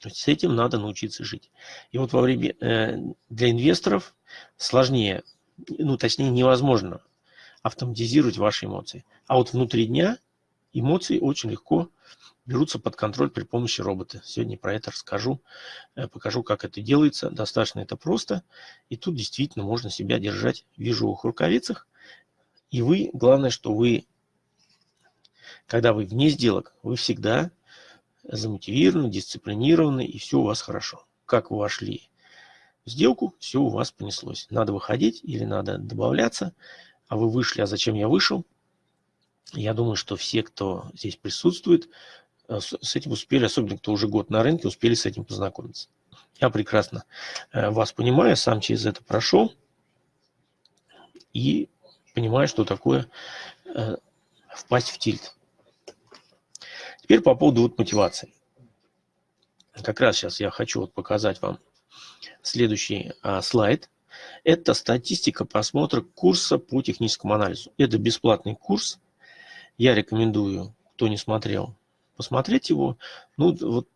То есть с этим надо научиться жить. И вот во время э, для инвесторов сложнее, ну точнее невозможно автоматизировать ваши эмоции. А вот внутри дня эмоции очень легко берутся под контроль при помощи робота. Сегодня про это расскажу, э, покажу, как это делается. Достаточно это просто. И тут действительно можно себя держать в вижевых рукавицах. И вы, главное, что вы, когда вы вне сделок, вы всегда замотивированы, дисциплинированы, и все у вас хорошо. Как вы вошли в сделку, все у вас понеслось. Надо выходить или надо добавляться, а вы вышли, а зачем я вышел? Я думаю, что все, кто здесь присутствует, с этим успели, особенно кто уже год на рынке, успели с этим познакомиться. Я прекрасно э, вас понимаю, сам через это прошел и понимаю, что такое э, впасть в тильт. Теперь по поводу вот мотивации. Как раз сейчас я хочу вот показать вам следующий а, слайд. Это статистика просмотра курса по техническому анализу. Это бесплатный курс. Я рекомендую, кто не смотрел, посмотреть его. Ну вот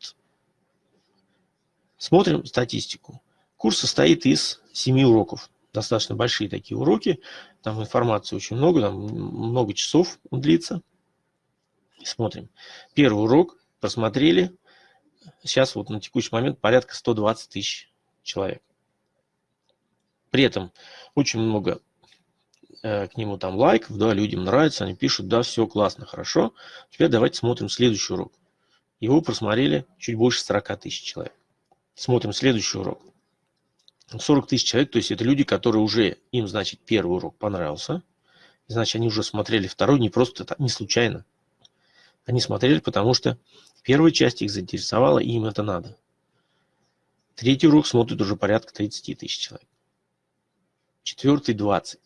Смотрим статистику. Курс состоит из 7 уроков. Достаточно большие такие уроки. Там информации очень много, там много часов он длится. Смотрим. Первый урок просмотрели. Сейчас вот на текущий момент порядка 120 тысяч человек. При этом очень много э, к нему там лайков, да, людям нравится, они пишут, да, все классно, хорошо. Теперь давайте смотрим следующий урок. Его просмотрели чуть больше 40 тысяч человек. Смотрим следующий урок. 40 тысяч человек, то есть это люди, которые уже, им, значит, первый урок понравился. Значит, они уже смотрели второй, не просто, не случайно. Они смотрели, потому что первая часть их заинтересовала, и им это надо. Третий урок смотрит уже порядка 30 тысяч человек. Четвертый – 20.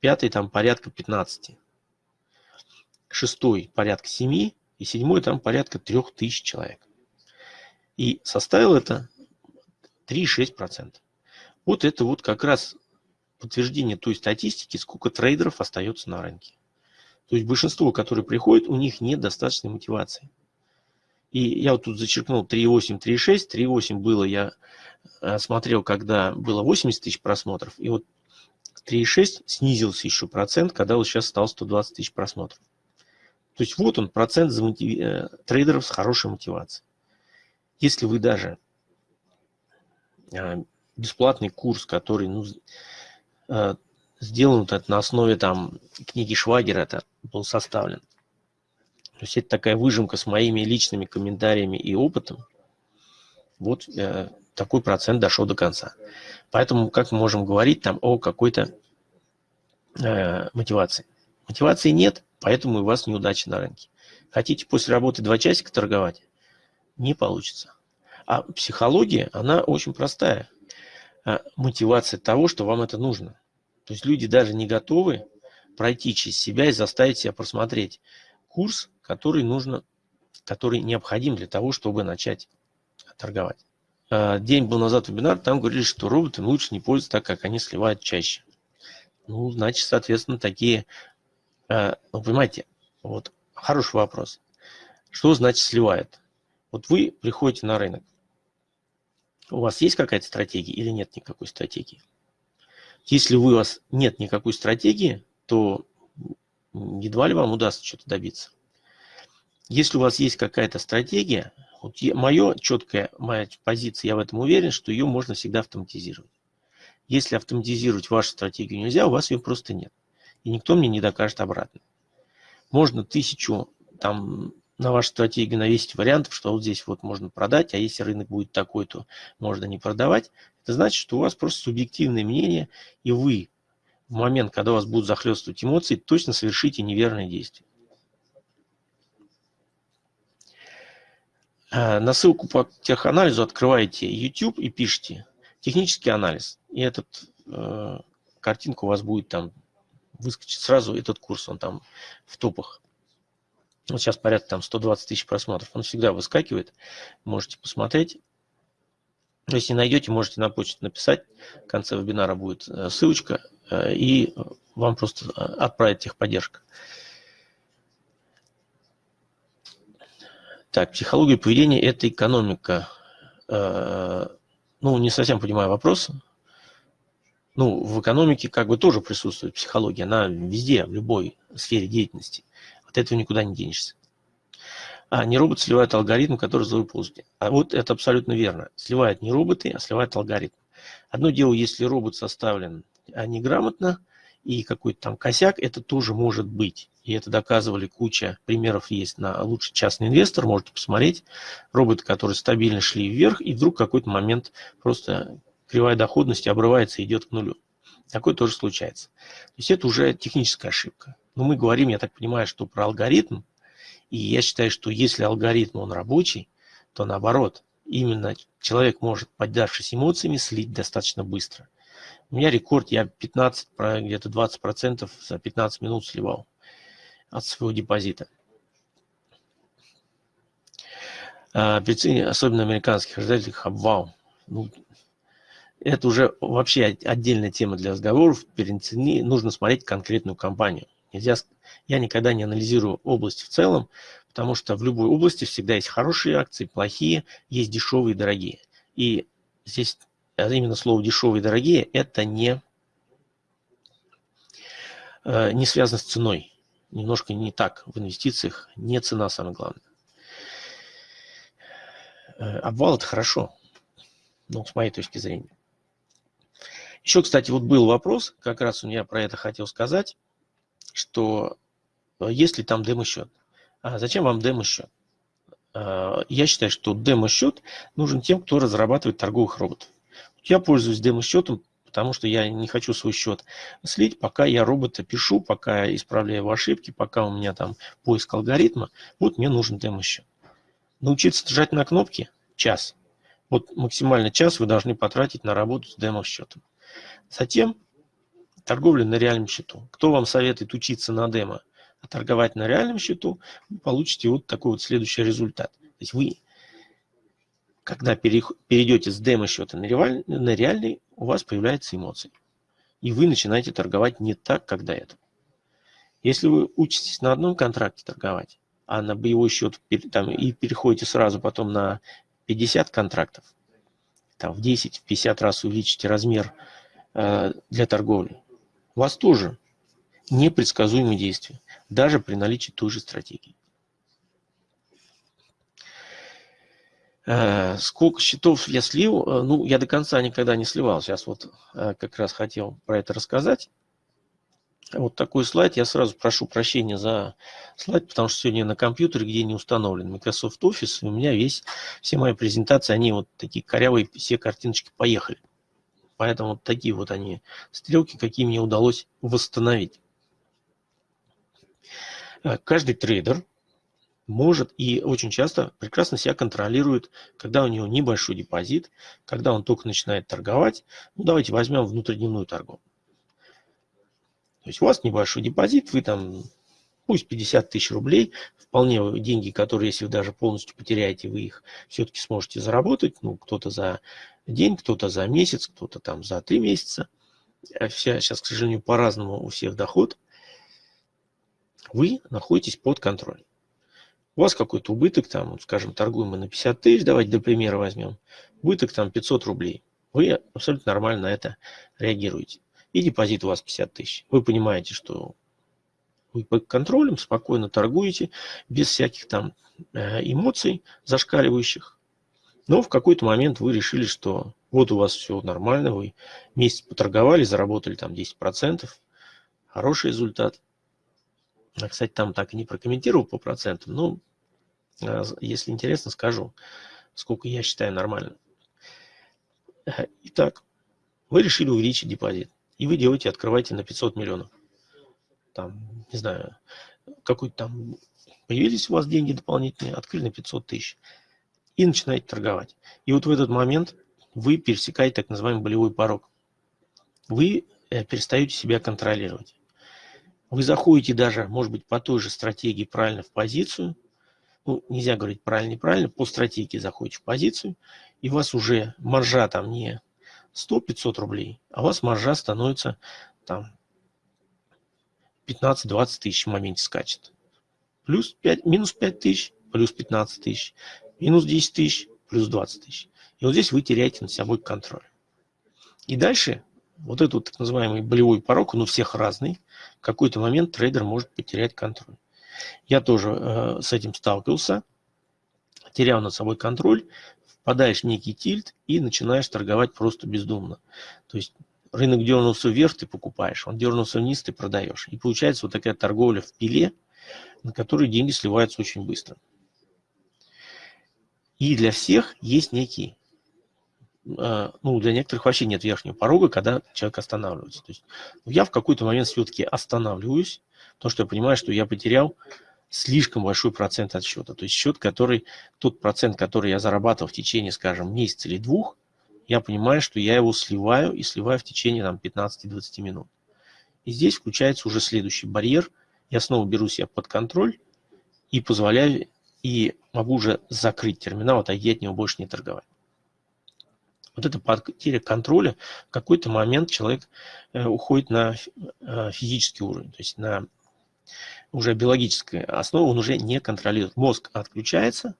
Пятый там порядка 15. Шестой – порядка 7. И седьмой там порядка 3000 человек. И составил это 3,6%. Вот это вот как раз подтверждение той статистики, сколько трейдеров остается на рынке. То есть большинство, которые приходят, у них нет достаточной мотивации. И я вот тут зачеркнул 3,8, 3,6. 3,8 было, я э, смотрел, когда было 80 тысяч просмотров. И вот 3,6 снизился еще процент, когда вот сейчас стал 120 тысяч просмотров. То есть вот он, процент замотив... Э, трейдеров с хорошей мотивацией. Если вы даже а, бесплатный курс, который ну, а, сделан на основе там книги Швагера это был составлен. То есть это такая выжимка с моими личными комментариями и опытом. Вот э, такой процент дошел до конца. Поэтому как мы можем говорить там о какой-то э, мотивации? Мотивации нет, поэтому у вас неудача на рынке. Хотите после работы два часика торговать? не получится. А психология, она очень простая. А, мотивация того, что вам это нужно. То есть люди даже не готовы пройти через себя и заставить себя просмотреть курс, который нужно, который необходим для того, чтобы начать торговать. А, день был назад вебинар, там говорили, что роботы лучше не пользоваться, так как они сливают чаще. Ну, значит, соответственно, такие, а, ну, понимаете, вот хороший вопрос. Что значит сливает? Вот вы приходите на рынок. У вас есть какая-то стратегия или нет никакой стратегии? Если у вас нет никакой стратегии, то едва ли вам удастся что-то добиться. Если у вас есть какая-то стратегия, вот мое четкая моя позиция, я в этом уверен, что ее можно всегда автоматизировать. Если автоматизировать вашу стратегию нельзя, у вас ее просто нет. И никто мне не докажет обратно. Можно тысячу там на вашу стратегию навесить вариантов, что вот здесь вот можно продать, а если рынок будет такой, то можно не продавать. Это значит, что у вас просто субъективное мнение, и вы в момент, когда у вас будут захлестывать эмоции, точно совершите неверное действие. На ссылку по теханализу открываете YouTube и пишите технический анализ. И этот э, картинка у вас будет там выскочить сразу, этот курс, он там в топах. Вот сейчас порядка там 120 тысяч просмотров. Он всегда выскакивает. Можете посмотреть. Если найдете, можете на почту написать. В конце вебинара будет э, ссылочка. Э, и вам просто э, отправит техподдержка. Так, психология поведения – это экономика. Ну, не совсем понимаю вопрос. Ну, в экономике как бы тоже присутствует психология. Она везде, в любой сфере деятельности. От этого никуда не денешься. А не робот сливает алгоритм, который за ползите. А вот это абсолютно верно. Сливают не роботы, а сливает алгоритм. Одно дело, если робот составлен а неграмотно, и какой-то там косяк, это тоже может быть. И это доказывали куча примеров есть на лучший частный инвестор, можете посмотреть. Роботы, которые стабильно шли вверх, и вдруг какой-то момент просто кривая доходности обрывается и идет к нулю. Такое тоже случается. То есть это уже техническая ошибка. Но мы говорим, я так понимаю, что про алгоритм. И я считаю, что если алгоритм, он рабочий, то наоборот, именно человек может, поддавшись эмоциями, слить достаточно быстро. У меня рекорд, я 15, где-то 20% за 15 минут сливал от своего депозита. А, при особенно американских ожидателях, обвал. Ну, это уже вообще отдельная тема для разговоров. Перед цене нужно смотреть конкретную компанию. Нельзя, я никогда не анализирую область в целом, потому что в любой области всегда есть хорошие акции, плохие, есть дешевые дорогие. И здесь а именно слово дешевые и дорогие, это не, э, не связано с ценой. Немножко не так в инвестициях, не цена самое главное. Э, обвал это хорошо, ну, с моей точки зрения. Еще, кстати, вот был вопрос, как раз у меня про это хотел сказать, что э, есть ли там демо-счет. А зачем вам демо-счет? Я считаю, что демо-счет нужен тем, кто разрабатывает торговых роботов. Я пользуюсь демо-счетом, потому что я не хочу свой счет слить, пока я робота пишу, пока исправляю его ошибки, пока у меня там поиск алгоритма. Вот мне нужен демо-счет. Научиться нажать на кнопки – час. Вот максимально час вы должны потратить на работу с демо-счетом. Затем торговля на реальном счету. Кто вам советует учиться на демо, а торговать на реальном счету, вы получите вот такой вот следующий результат. То есть вы, когда перейдете с демо-счета на реальный, у вас появляются эмоции. И вы начинаете торговать не так, как до этого. Если вы учитесь на одном контракте торговать, а на боевой счет там, и переходите сразу потом на 50 контрактов, там в 10-50 раз увеличите размер э, для торговли, у вас тоже непредсказуемые действия, даже при наличии той же стратегии. Сколько счетов я слил? Э, ну, я до конца никогда не сливал. Сейчас вот э, как раз хотел про это рассказать вот такой слайд. Я сразу прошу прощения за слайд, потому что сегодня на компьютере, где не установлен Microsoft Office, у меня весь, все мои презентации, они вот такие корявые, все картиночки поехали. Поэтому вот такие вот они стрелки, какие мне удалось восстановить. Э, каждый трейдер может и очень часто прекрасно себя контролирует, когда у него небольшой депозит, когда он только начинает торговать. Ну, давайте возьмем внутридневную торговлю. То есть у вас небольшой депозит, вы там, пусть 50 тысяч рублей, вполне деньги, которые, если вы даже полностью потеряете, вы их все-таки сможете заработать. Ну, кто-то за день, кто-то за месяц, кто-то там за три месяца. А сейчас, к сожалению, по-разному у всех доход. Вы находитесь под контролем. У вас какой-то убыток, там, скажем, торгуем мы на 50 тысяч, давайте до примера возьмем. Убыток там 500 рублей. Вы абсолютно нормально на это реагируете и депозит у вас 50 тысяч. Вы понимаете, что вы под контролем, спокойно торгуете, без всяких там э, эмоций зашкаливающих. Но в какой-то момент вы решили, что вот у вас все нормально, вы месяц поторговали, заработали там 10%, хороший результат. Кстати, там так и не прокомментировал по процентам, но если интересно, скажу, сколько я считаю нормально. Э, итак, вы решили увеличить депозит и вы делаете, открываете на 500 миллионов. Там, не знаю, какой-то там появились у вас деньги дополнительные, открыли на 500 тысяч и начинаете торговать. И вот в этот момент вы пересекаете так называемый болевой порог. Вы э, перестаете себя контролировать. Вы заходите даже, может быть, по той же стратегии правильно в позицию. Ну, нельзя говорить правильно-неправильно, по стратегии заходите в позицию, и у вас уже маржа там не 100-500 рублей, а у вас маржа становится там 15-20 тысяч в моменте скачет. Плюс 5, минус 5 тысяч, плюс 15 тысяч, минус 10 тысяч, плюс 20 тысяч. И вот здесь вы теряете над собой контроль. И дальше вот этот так называемый болевой порог, он у всех разный. В какой-то момент трейдер может потерять контроль. Я тоже э, с этим сталкивался, терял над собой контроль, впадаешь в некий тильт и начинаешь торговать просто бездумно. То есть рынок дернулся вверх, ты покупаешь, он дернулся вниз, ты продаешь. И получается вот такая торговля в пиле, на которой деньги сливаются очень быстро. И для всех есть некий, ну, для некоторых вообще нет верхнего порога, когда человек останавливается. То есть я в какой-то момент все-таки останавливаюсь, потому что я понимаю, что я потерял слишком большой процент от счета. То есть счет, который, тот процент, который я зарабатывал в течение, скажем, месяца или двух, я понимаю, что я его сливаю и сливаю в течение там, 15-20 минут. И здесь включается уже следующий барьер. Я снова беру себя под контроль и позволяю, и могу уже закрыть терминал, отойти от него больше не торговать. Вот эта потеря контроля, в какой-то момент человек э, уходит на э, физический уровень, то есть на уже биологической основе он уже не контролирует. Мозг отключается,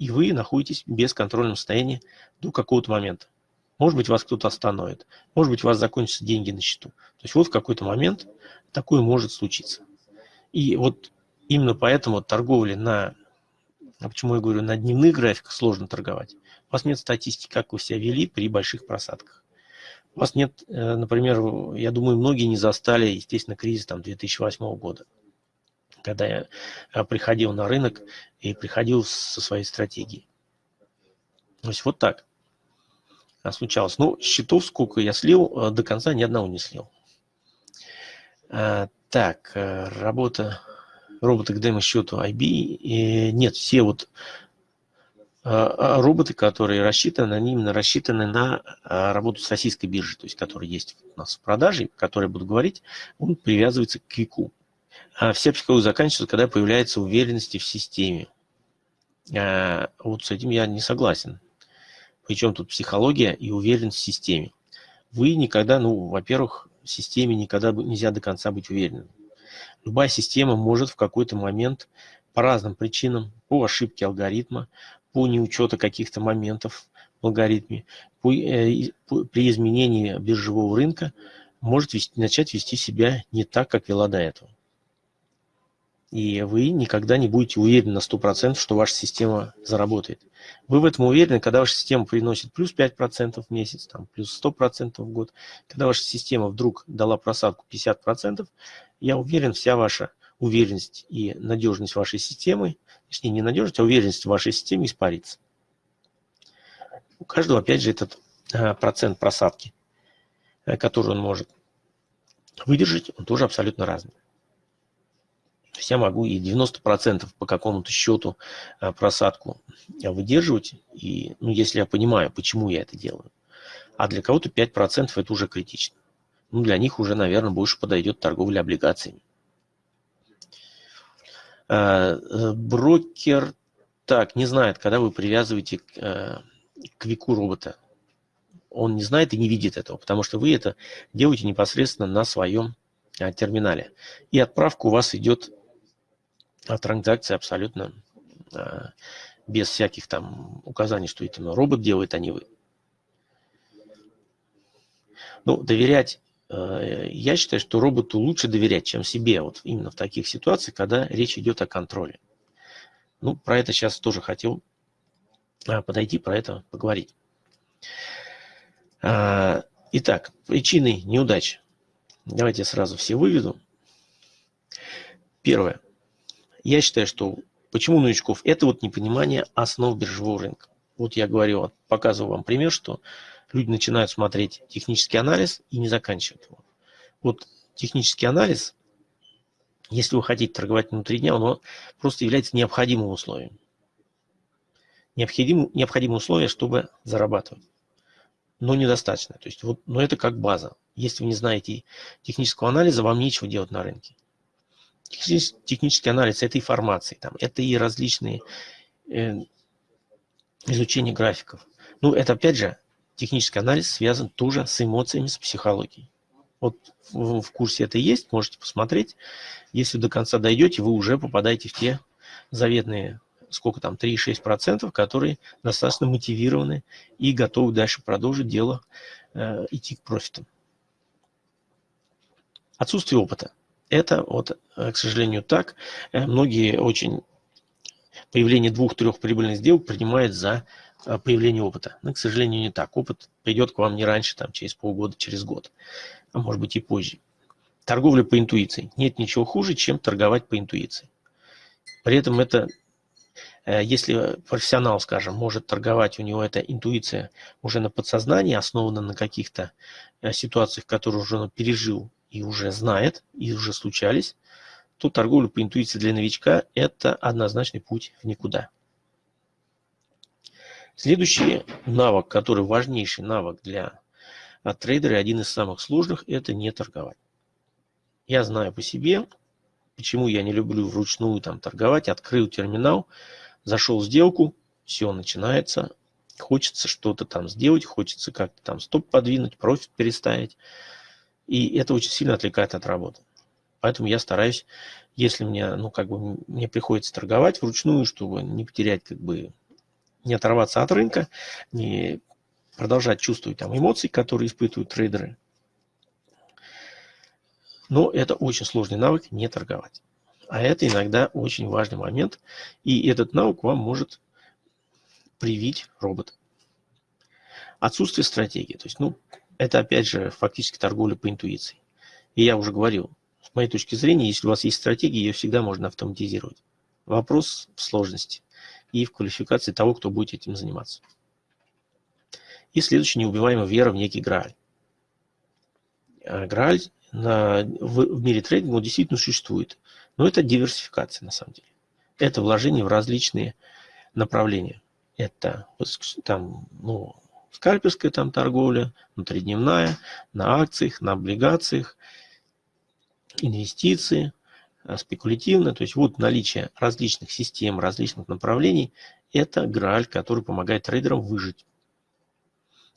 и вы находитесь в бесконтрольном состоянии до какого-то момента. Может быть, вас кто-то остановит, может быть, у вас закончатся деньги на счету. То есть вот в какой-то момент такое может случиться. И вот именно поэтому торговля на, а почему я говорю, на дневных графиках сложно торговать. У вас нет статистики, как вы себя вели при больших просадках. У вас нет, э, например, я думаю, многие не застали, естественно, кризис там 2008 года, когда я э, приходил на рынок и приходил со своей стратегией. То есть вот так случалось. Ну, счетов сколько я слил, э, до конца ни одного не слил. Так, работа робота к демо-счету IB. Нет, все вот а, а роботы, которые рассчитаны, они именно рассчитаны на а, работу с российской биржей, то есть который есть у нас в продаже, который я буду говорить, он привязывается к кику. А вся психология заканчивается, когда появляется уверенность в системе. Вот с этим я не согласен. Причем тут психология и уверенность в системе. Вы никогда, ну, во-первых, в системе никогда нельзя до конца быть уверенным. Любая система может в какой-то момент по разным причинам, по ошибке алгоритма, по неучету каких-то моментов в алгоритме, э, при изменении биржевого рынка может вести, начать вести себя не так, как вела до этого. И вы никогда не будете уверены на 100%, что ваша система заработает. Вы в этом уверены, когда ваша система приносит плюс 5% в месяц, там, плюс 100% в год. Когда ваша система вдруг дала просадку 50%, я уверен, вся ваша уверенность и надежность вашей системы, точнее не надежность, а уверенность в вашей системе испарится. У каждого, опять же, этот э, процент просадки, э, который он может выдержать, он тоже абсолютно разный. То есть я могу и 90% по какому-то счету э, просадку выдерживать, и, ну, если я понимаю, почему я это делаю. А для кого-то 5% это уже критично. Ну, для них уже, наверное, больше подойдет торговля облигациями. Э, э, брокер так не знает, когда вы привязываете э, к веку робота. Он не знает и не видит этого, потому что вы это делаете непосредственно на своем терминале. И отправка у вас идет от транзакции абсолютно без всяких там указаний, что это робот делает, а не вы. Ну, доверять я считаю, что роботу лучше доверять, чем себе, вот именно в таких ситуациях, когда речь идет о контроле. Ну, про это сейчас тоже хотел а, подойти, про это поговорить. А, итак, причины неудач. Давайте я сразу все выведу. Первое. Я считаю, что почему новичков? Это вот непонимание основ биржевого рынка. Вот я говорю, показываю вам пример, что люди начинают смотреть технический анализ и не заканчивают его. Вот технический анализ, если вы хотите торговать внутри дня, он просто является необходимым условием. Необходим, необходимое условие, чтобы зарабатывать. Но недостаточно. То есть вот, но это как база. Если вы не знаете технического анализа, вам нечего делать на рынке. Технический анализ – это информация, там, это и различные э, изучения графиков. Ну, это опять же технический анализ связан тоже с эмоциями, с психологией. Вот в, курсе это есть, можете посмотреть. Если до конца дойдете, вы уже попадаете в те заветные, сколько там, 3-6%, которые достаточно мотивированы и готовы дальше продолжить дело, э, идти к профитам. Отсутствие опыта. Это, вот, э, к сожалению, так. Э, многие очень появление двух-трех прибыльных сделок принимают за появления опыта. Но, к сожалению, не так. Опыт придет к вам не раньше, там, через полгода, через год, а может быть и позже. Торговля по интуиции. Нет ничего хуже, чем торговать по интуиции. При этом это, э, если профессионал, скажем, может торговать, у него эта интуиция уже на подсознании, основана на каких-то э, ситуациях, которые уже он пережил и уже знает, и уже случались, то торговля по интуиции для новичка – это однозначный путь в никуда. Следующий навык, который важнейший навык для трейдера, один из самых сложных – это не торговать. Я знаю по себе, почему я не люблю вручную там торговать. Открыл терминал, зашел в сделку, все начинается. Хочется что-то там сделать, хочется как-то там стоп подвинуть, профит переставить. И это очень сильно отвлекает от работы. Поэтому я стараюсь, если мне, ну, как бы, мне приходится торговать вручную, чтобы не потерять, как бы, не оторваться от рынка, не продолжать чувствовать там эмоции, которые испытывают трейдеры. Но это очень сложный навык не торговать. А это иногда очень важный момент. И этот навык вам может привить робот. Отсутствие стратегии. То есть, ну, это опять же фактически торговля по интуиции. И я уже говорил, с моей точки зрения, если у вас есть стратегия, ее всегда можно автоматизировать. Вопрос в сложности и в квалификации того, кто будет этим заниматься. И следующий неубиваемая вера в некий Грааль. А Грааль на, в, в мире трейдинга действительно существует, но это диверсификация на самом деле. Это вложение в различные направления. Это там, ну, скальперская там торговля, внутридневная, на акциях, на облигациях, инвестиции, спекулятивно. То есть вот наличие различных систем, различных направлений – это грааль, который помогает трейдерам выжить.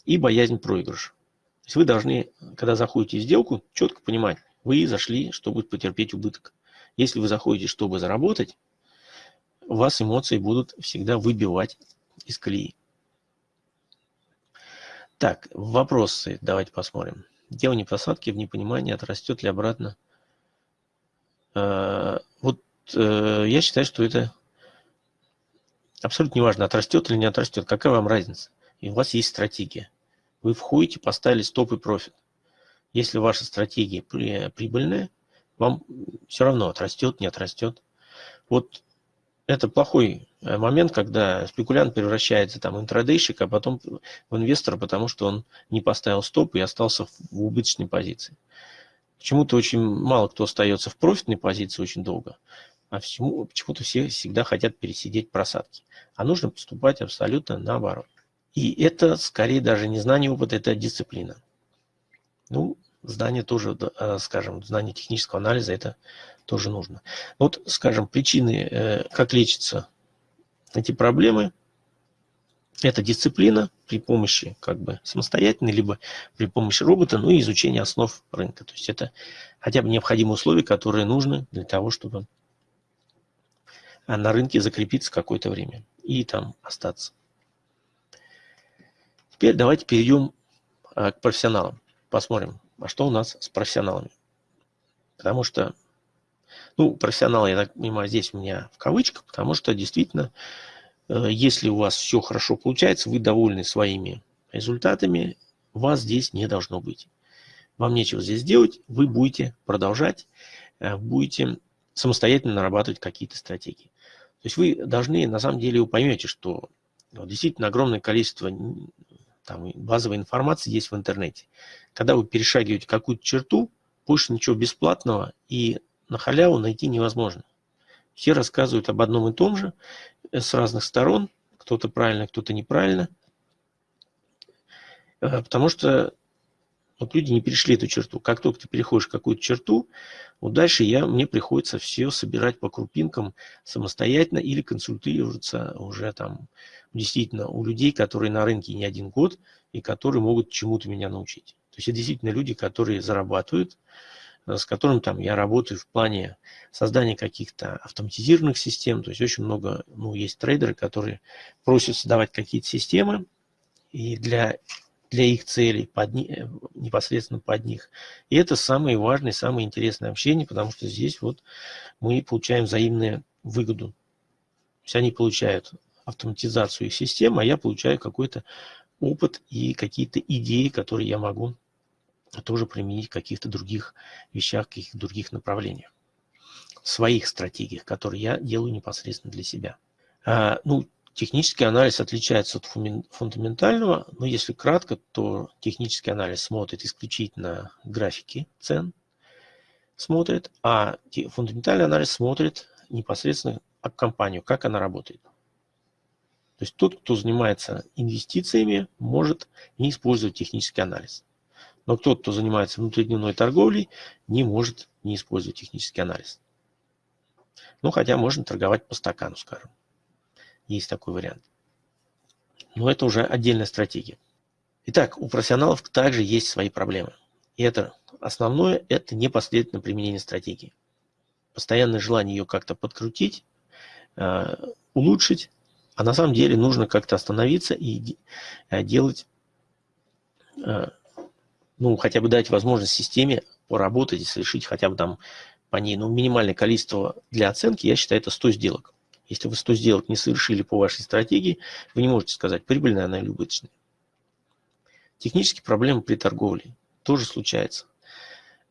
И боязнь проигрыша. То есть вы должны, когда заходите в сделку, четко понимать, вы зашли, чтобы потерпеть убыток. Если вы заходите, чтобы заработать, у вас эмоции будут всегда выбивать из колеи. Так, вопросы давайте посмотрим. Делание посадки в непонимании, отрастет ли обратно Э, вот э, я считаю, что это абсолютно неважно, отрастет или не отрастет. Какая вам разница? И у вас есть стратегия. Вы входите, поставили стоп и профит. Если ваша стратегия прибыльная, вам все равно отрастет, не отрастет. Вот это плохой э, момент, когда спекулянт превращается там в интрадейщик, а потом в инвестора, потому что он не поставил стоп и остался в убыточной позиции. Почему-то очень мало кто остается в профитной позиции очень долго, а почему-то все всегда хотят пересидеть просадки. А нужно поступать абсолютно наоборот. И это скорее даже не знание опыта, это дисциплина. Ну, знание тоже, э, скажем, знание технического анализа, это тоже нужно. Вот, скажем, причины, э, как лечатся эти проблемы – это дисциплина при помощи как бы самостоятельной, либо при помощи робота, ну и изучение основ рынка. То есть это хотя бы необходимые условия, которые нужны для того, чтобы на рынке закрепиться какое-то время и там остаться. Теперь давайте перейдем а, к профессионалам. Посмотрим, а что у нас с профессионалами. Потому что, ну, профессионалы, я так понимаю, здесь у меня в кавычках, потому что действительно если у вас все хорошо получается, вы довольны своими результатами, вас здесь не должно быть. Вам нечего здесь делать, вы будете продолжать, э, будете самостоятельно нарабатывать какие-то стратегии. То есть вы должны, на самом деле, вы поймете, что действительно огромное количество там, базовой информации есть в интернете. Когда вы перешагиваете какую-то черту, больше ничего бесплатного и на халяву найти невозможно. Все рассказывают об одном и том же э, с разных сторон. Кто-то правильно, кто-то неправильно. Э, потому что вот люди не перешли эту черту. Как только ты переходишь какую-то черту, вот дальше я, мне приходится все собирать по крупинкам самостоятельно или консультироваться уже там действительно у людей, которые на рынке не один год и которые могут чему-то меня научить. То есть это действительно люди, которые зарабатывают, с которым там я работаю в плане создания каких-то автоматизированных систем. То есть очень много, ну, есть трейдеры, которые просят создавать какие-то системы, и для, для их целей, под, непосредственно под них. И это самое важное, самое интересное общение, потому что здесь вот мы получаем взаимную выгоду. То есть они получают автоматизацию их систем, а я получаю какой-то опыт и какие-то идеи, которые я могу тоже применить в каких-то других вещах, каких-то других направлениях. В своих стратегиях, которые я делаю непосредственно для себя. А, ну, технический анализ отличается от фундаментального, но если кратко, то технический анализ смотрит исключительно графики цен, смотрит, а фундаментальный анализ смотрит непосредственно компанию, как она работает. То есть тот, кто занимается инвестициями, может не использовать технический анализ. Но тот, кто занимается внутридневной торговлей, не может не использовать технический анализ. Ну, хотя можно торговать по стакану, скажем. Есть такой вариант. Но это уже отдельная стратегия. Итак, у профессионалов также есть свои проблемы. И это основное – это непоследовательное применение стратегии. Постоянное желание ее как-то подкрутить, э, улучшить, а на самом деле нужно как-то остановиться и э, делать, э, ну, хотя бы дать возможность системе поработать и совершить хотя бы там по ней, ну, минимальное количество для оценки, я считаю, это 100 сделок. Если вы 100 сделок не совершили по вашей стратегии, вы не можете сказать, прибыльная она или убыточная. Технические проблемы при торговле тоже случаются.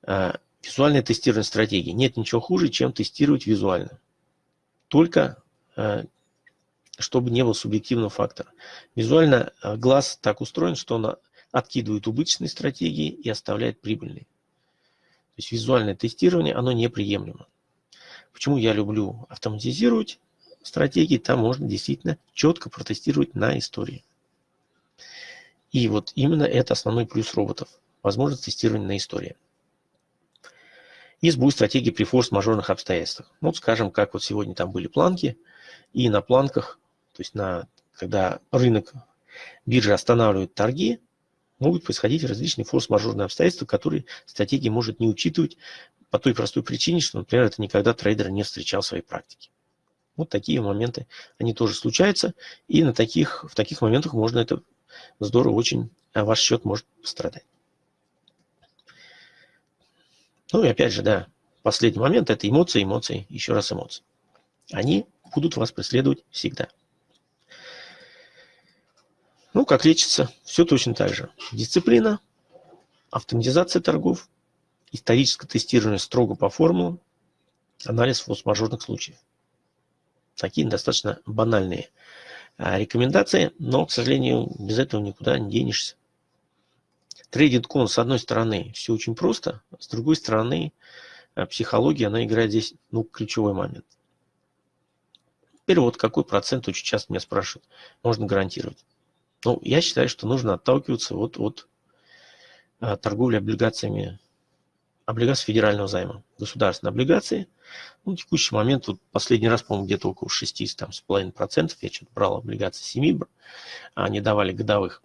Э, визуальное тестирование стратегии. Нет ничего хуже, чем тестировать визуально. Только чтобы не было субъективного фактора. Визуально э, глаз так устроен, что он откидывает убыточные стратегии и оставляет прибыльные. То есть визуальное тестирование, оно неприемлемо. Почему я люблю автоматизировать стратегии? Там можно действительно четко протестировать на истории. И вот именно это основной плюс роботов. Возможность тестирования на истории. И сбой стратегии при форс-мажорных обстоятельствах. Ну, вот скажем, как вот сегодня там были планки, и на планках то есть на, когда рынок биржи останавливает торги, могут происходить различные форс-мажорные обстоятельства, которые стратегия может не учитывать по той простой причине, что, например, это никогда трейдер не встречал в своей практике. Вот такие моменты, они тоже случаются, и на таких, в таких моментах можно это здорово очень, а ваш счет может пострадать. Ну и опять же, да, последний момент – это эмоции, эмоции, еще раз эмоции. Они будут вас преследовать всегда. Ну, как лечится? Все точно так же. Дисциплина, автоматизация торгов, историческое тестирование строго по формулам, анализ форс-мажорных случаев. Такие достаточно банальные а, рекомендации, но, к сожалению, без этого никуда не денешься. Трейдинг кон, с одной стороны, все очень просто, с другой стороны, а, психология, она играет здесь ну, ключевой момент. Теперь вот какой процент, очень часто меня спрашивают, можно гарантировать. Ну, я считаю, что нужно отталкиваться вот от а, торговли облигациями, облигаций федерального займа, государственные облигации. Ну, в текущий момент, вот последний раз, по-моему, где-то около 6,5%, я что-то брал облигации 7, они давали годовых.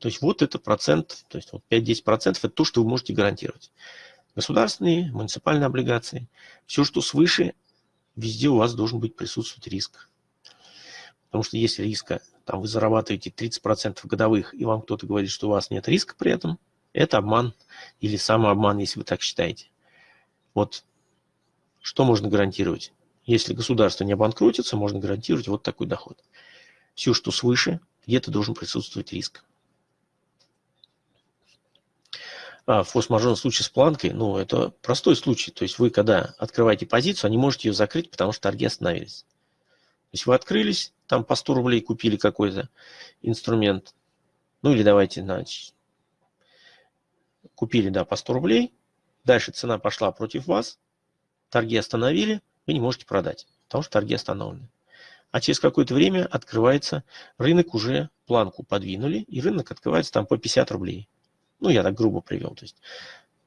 То есть вот это процент, то есть вот 5-10% это то, что вы можете гарантировать. Государственные, муниципальные облигации, все, что свыше, везде у вас должен быть присутствовать риск. Потому что если риска там вы зарабатываете 30% годовых, и вам кто-то говорит, что у вас нет риска при этом, это обман или самообман, если вы так считаете. Вот что можно гарантировать? Если государство не обанкротится, можно гарантировать вот такой доход. Все, что свыше, где-то должен присутствовать риск. А форс-мажорный случай с планкой, ну, это простой случай. То есть вы, когда открываете позицию, не можете ее закрыть, потому что торги остановились. Есть вы открылись, там по 100 рублей купили какой-то инструмент. Ну или давайте, значит, купили, да, по 100 рублей. Дальше цена пошла против вас. Торги остановили, вы не можете продать, потому что торги остановлены. А через какое-то время открывается рынок, уже планку подвинули, и рынок открывается там по 50 рублей. Ну, я так грубо привел. То есть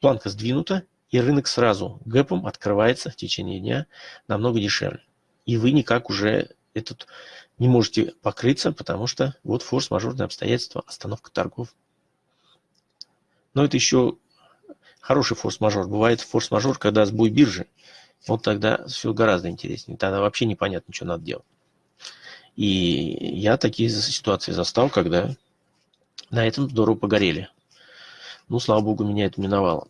планка сдвинута, и рынок сразу гэпом открывается в течение дня намного дешевле. И вы никак уже этот не можете покрыться, потому что вот форс-мажорные обстоятельства, остановка торгов. Но это еще хороший форс-мажор. Бывает форс-мажор, когда сбой биржи. Вот тогда все гораздо интереснее. Тогда вообще непонятно, что надо делать. И я такие ситуации застал, когда на этом здорово погорели. Ну, слава богу, меня это миновало.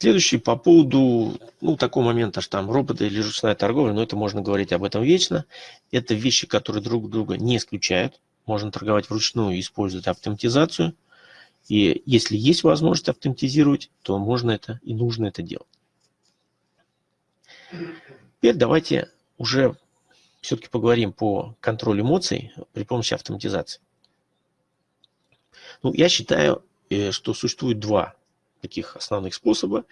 Следующий по поводу, ну, такого момента, что там роботы или ручная торговля, но это можно говорить об этом вечно. Это вещи, которые друг друга не исключают. Можно торговать вручную использовать автоматизацию. И если есть возможность автоматизировать, то можно это и нужно это делать. Теперь давайте уже все-таки поговорим по контролю эмоций при помощи автоматизации. Ну, я считаю, э, что существует два таких основных способа.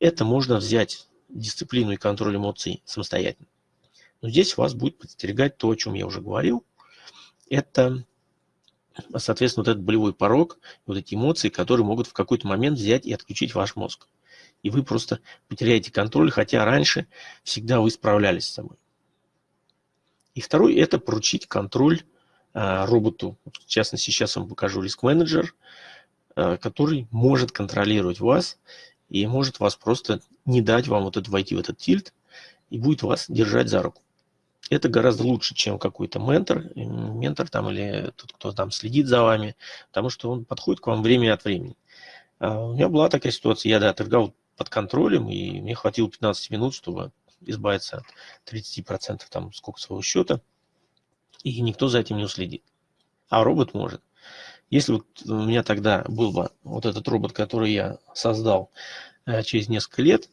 Это можно взять дисциплину и контроль эмоций самостоятельно. Но здесь вас будет подстерегать то, о чем я уже говорил. Это, соответственно, вот этот болевой порог, вот эти эмоции, которые могут в какой-то момент взять и отключить ваш мозг. И вы просто потеряете контроль, хотя раньше всегда вы справлялись с собой. И второй – это поручить контроль а, роботу. В частности, сейчас вам покажу риск-менеджер, а, который может контролировать вас и может вас просто не дать вам вот это войти в этот тильт и будет вас держать за руку. Это гораздо лучше, чем какой-то ментор, ментор там или тот, кто там следит за вами, потому что он подходит к вам время от времени. А у меня была такая ситуация, я да, торговал под контролем, и мне хватило 15 минут, чтобы избавиться от 30% там сколько своего счета, и никто за этим не уследит. А робот может. Если вот у меня тогда был бы вот этот робот, который я создал э, через несколько лет,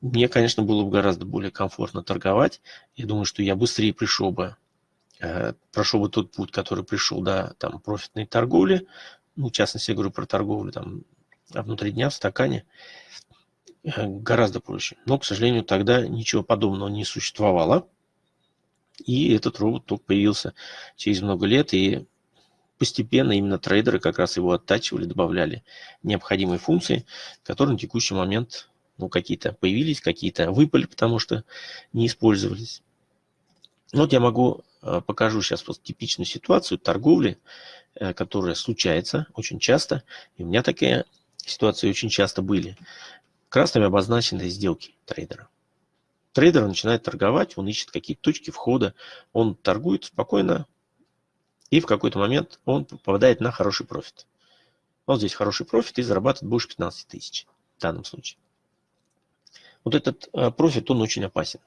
мне, конечно, было бы гораздо более комфортно торговать. Я думаю, что я быстрее пришел бы, э, прошел бы тот путь, который пришел до там, профитной торговли. Ну, в частности, я говорю про торговлю там, внутри дня в стакане. Э, гораздо проще. Но, к сожалению, тогда ничего подобного не существовало. И этот робот только появился через много лет, и постепенно именно трейдеры как раз его оттачивали, добавляли необходимые функции, которые на текущий момент ну, какие-то появились, какие-то выпали, потому что не использовались. Вот я могу, э, покажу сейчас вот типичную ситуацию торговли, э, которая случается очень часто. И у меня такие ситуации очень часто были. Красными обозначены сделки трейдера. Трейдер начинает торговать, он ищет какие-то точки входа, он торгует спокойно, и в какой-то момент он попадает на хороший профит. Вот здесь хороший профит и зарабатывает больше 15 тысяч в данном случае. Вот этот э, профит, он очень опасен.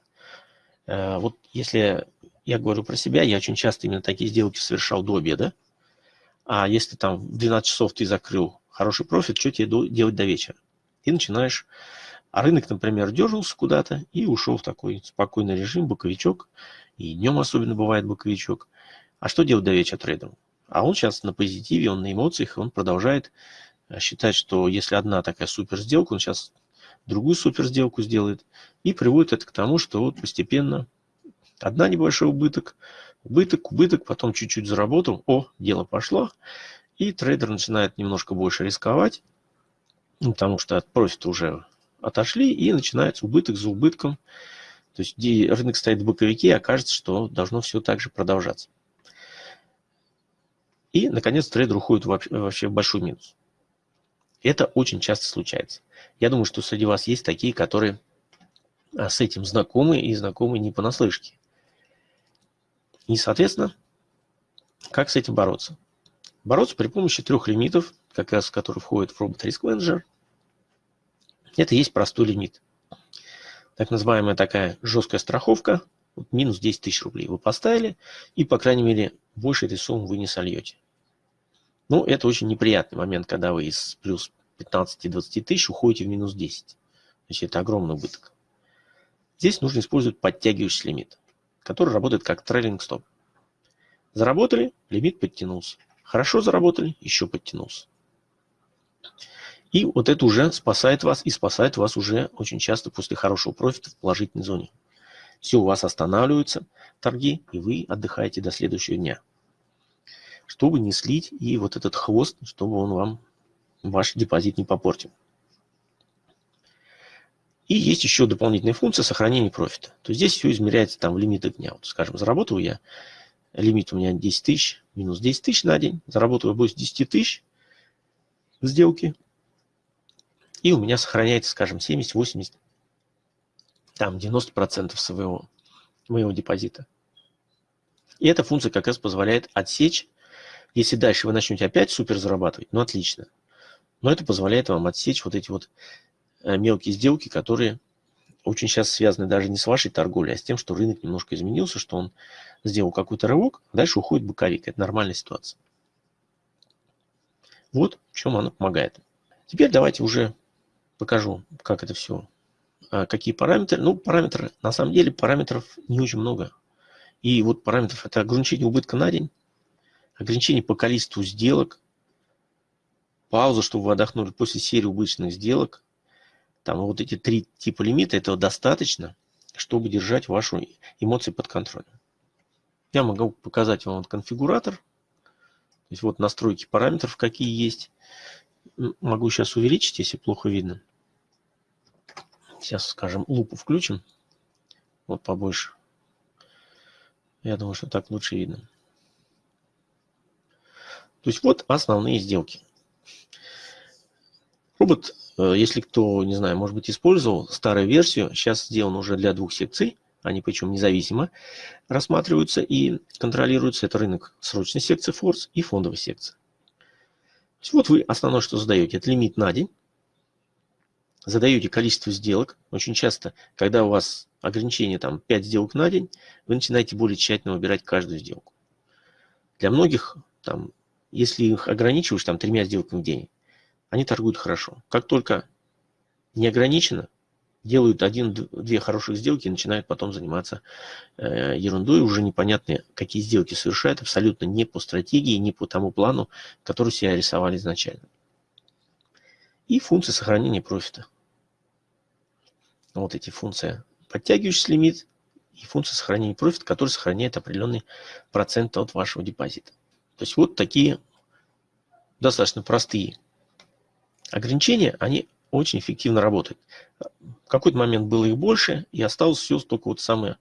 Э, вот если я говорю про себя, я очень часто именно такие сделки совершал до обеда. А если там в 12 часов ты закрыл хороший профит, что тебе делать до вечера? Ты начинаешь а рынок, например, дергался куда-то и ушел в такой спокойный режим, боковичок. И днем особенно бывает боковичок. А что делать до вечера трейдеру? А он сейчас на позитиве, он на эмоциях, он продолжает э, считать, что если одна такая супер сделка, он сейчас другую супер сделку сделает. И приводит это к тому, что вот постепенно одна небольшой убыток, убыток, убыток, потом чуть-чуть заработал, о, дело пошло. И трейдер начинает немножко больше рисковать, ну, потому что от профита уже отошли, и начинается убыток за убытком. То есть рынок стоит в боковике, окажется, что должно все так же продолжаться. И, наконец, трейдер уходит вообще в большой минус. Это очень часто случается. Я думаю, что среди вас есть такие, которые а, с этим знакомы и знакомы не понаслышке. И, соответственно, как с этим бороться? Бороться при помощи трех лимитов, как раз которые входят в робот Risk Manager – это есть простой лимит. Так называемая такая жесткая страховка, вот минус 10 тысяч рублей вы поставили, и, по крайней мере, больше этой суммы вы не сольете. Ну, это очень неприятный момент, когда вы из плюс 15-20 тысяч уходите в минус 10. Значит, это огромный убыток. Здесь нужно использовать подтягивающий лимит, который работает как трейлинг стоп. Заработали, лимит подтянулся. Хорошо заработали, еще подтянулся. И вот это уже спасает вас, и спасает вас уже очень часто после хорошего профита в положительной зоне. Все, у вас останавливаются торги, и вы отдыхаете до следующего дня. Чтобы не слить и вот этот хвост, чтобы он вам ваш депозит не попортил. И есть еще дополнительная функция сохранения профита. То есть здесь все измеряется там в лимитах дня. Вот, скажем, заработал я, лимит у меня 10 тысяч, минус 10 тысяч на день, заработал я больше 10 тысяч сделки, и у меня сохраняется, скажем, 70, 80, там 90% своего моего депозита. И эта функция как раз позволяет отсечь, если дальше вы начнете опять супер зарабатывать, ну отлично. Но это позволяет вам отсечь вот эти вот э, мелкие сделки, которые очень сейчас связаны даже не с вашей торговлей, а с тем, что рынок немножко изменился, что он сделал какой-то рывок, дальше уходит боковик. Это нормальная ситуация. Вот в чем она помогает. Теперь давайте уже покажу, как это все, а, какие параметры. Ну, параметры, на самом деле параметров не очень много. И вот параметров это ограничение убытка на день, ограничение по количеству сделок, паузу, чтобы вы отдохнули после серии убыточных сделок. Там вот эти три типа лимита, этого достаточно, чтобы держать ваши эмоции под контролем. Я могу показать вам вот конфигуратор. То есть вот настройки параметров, какие есть. Могу сейчас увеличить, если плохо видно. Сейчас, скажем, лупу включим. Вот побольше. Я думаю, что так лучше видно. То есть вот основные сделки. Робот, э, если кто, не знаю, может быть, использовал старую версию, сейчас сделан уже для двух секций, они причем независимо рассматриваются и контролируются. Это рынок срочной секции Force и фондовой секции. То есть вот вы основное, что задаете, это лимит на день. Задаете количество сделок. Очень часто, когда у вас ограничение там 5 сделок на день, вы начинаете более тщательно выбирать каждую сделку. Для многих, там, если их ограничиваешь там тремя сделками в день, они торгуют хорошо. Как только не ограничено, делают один-две хороших сделки и начинают потом заниматься э, ерундой, уже непонятно, какие сделки совершают, абсолютно не по стратегии, не по тому плану, который себя рисовали изначально. И функции сохранения профита. Вот эти функции. Подтягивающийся лимит и функция сохранения профита, который сохраняет определенный процент от вашего депозита. То есть вот такие достаточно простые ограничения, они очень эффективно работают. В какой-то момент было их больше, и осталось все только вот самое,